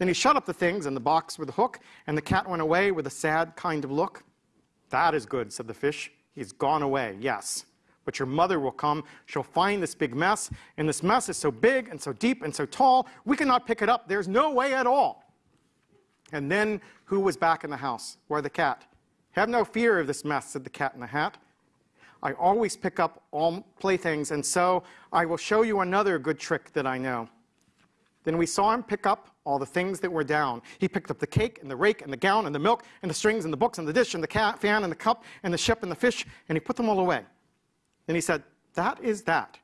Then he shut up the things in the box with a hook, and the cat went away with a sad kind of look. That is good, said the fish. He's gone away, yes. But your mother will come. She'll find this big mess, and this mess is so big and so deep and so tall, we cannot pick it up. There's no way at all. And then who was back in the house? Where the cat? Have no fear of this mess, said the cat in the hat. I always pick up all playthings, and so I will show you another good trick that I know. Then we saw him pick up all the things that were down. He picked up the cake and the rake and the gown and the milk and the strings and the books and the dish and the cat, fan and the cup and the ship and the fish, and he put them all away. Then he said, That is that.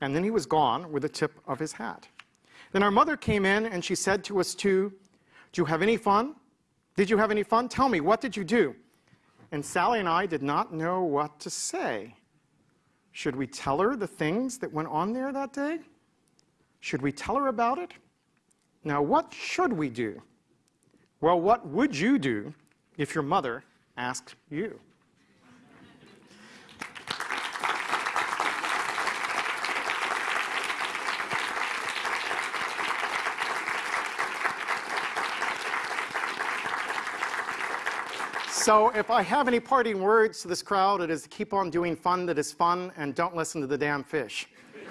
And then he was gone with the tip of his hat. Then our mother came in and she said to us too, Do you have any fun? Did you have any fun? Tell me, what did you do? And Sally and I did not know what to say. Should we tell her the things that went on there that day? Should we tell her about it? Now, what should we do? Well, what would you do if your mother asked you? So if I have any parting words to this crowd, it is to keep on doing fun that is fun and don't listen to the damn fish.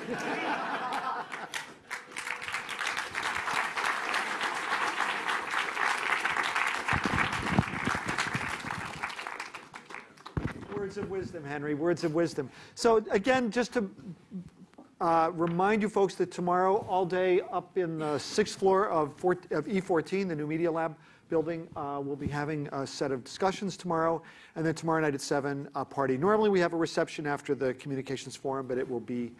Words of wisdom, Henry, words of wisdom. So again, just to uh, remind you folks that tomorrow, all day up in the sixth floor of, of E14, the new Media Lab building, uh, we'll be having a set of discussions tomorrow. And then tomorrow night at 7, a party. Normally we have a reception after the communications forum, but it will be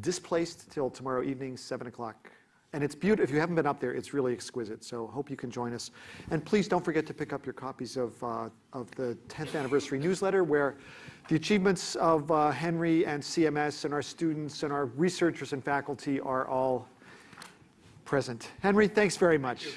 displaced till tomorrow evening, 7 o'clock and it's beautiful. If you haven't been up there, it's really exquisite. So hope you can join us. And please don't forget to pick up your copies of, uh, of the 10th anniversary newsletter where the achievements of uh, Henry and CMS and our students and our researchers and faculty are all present. Henry, thanks very much.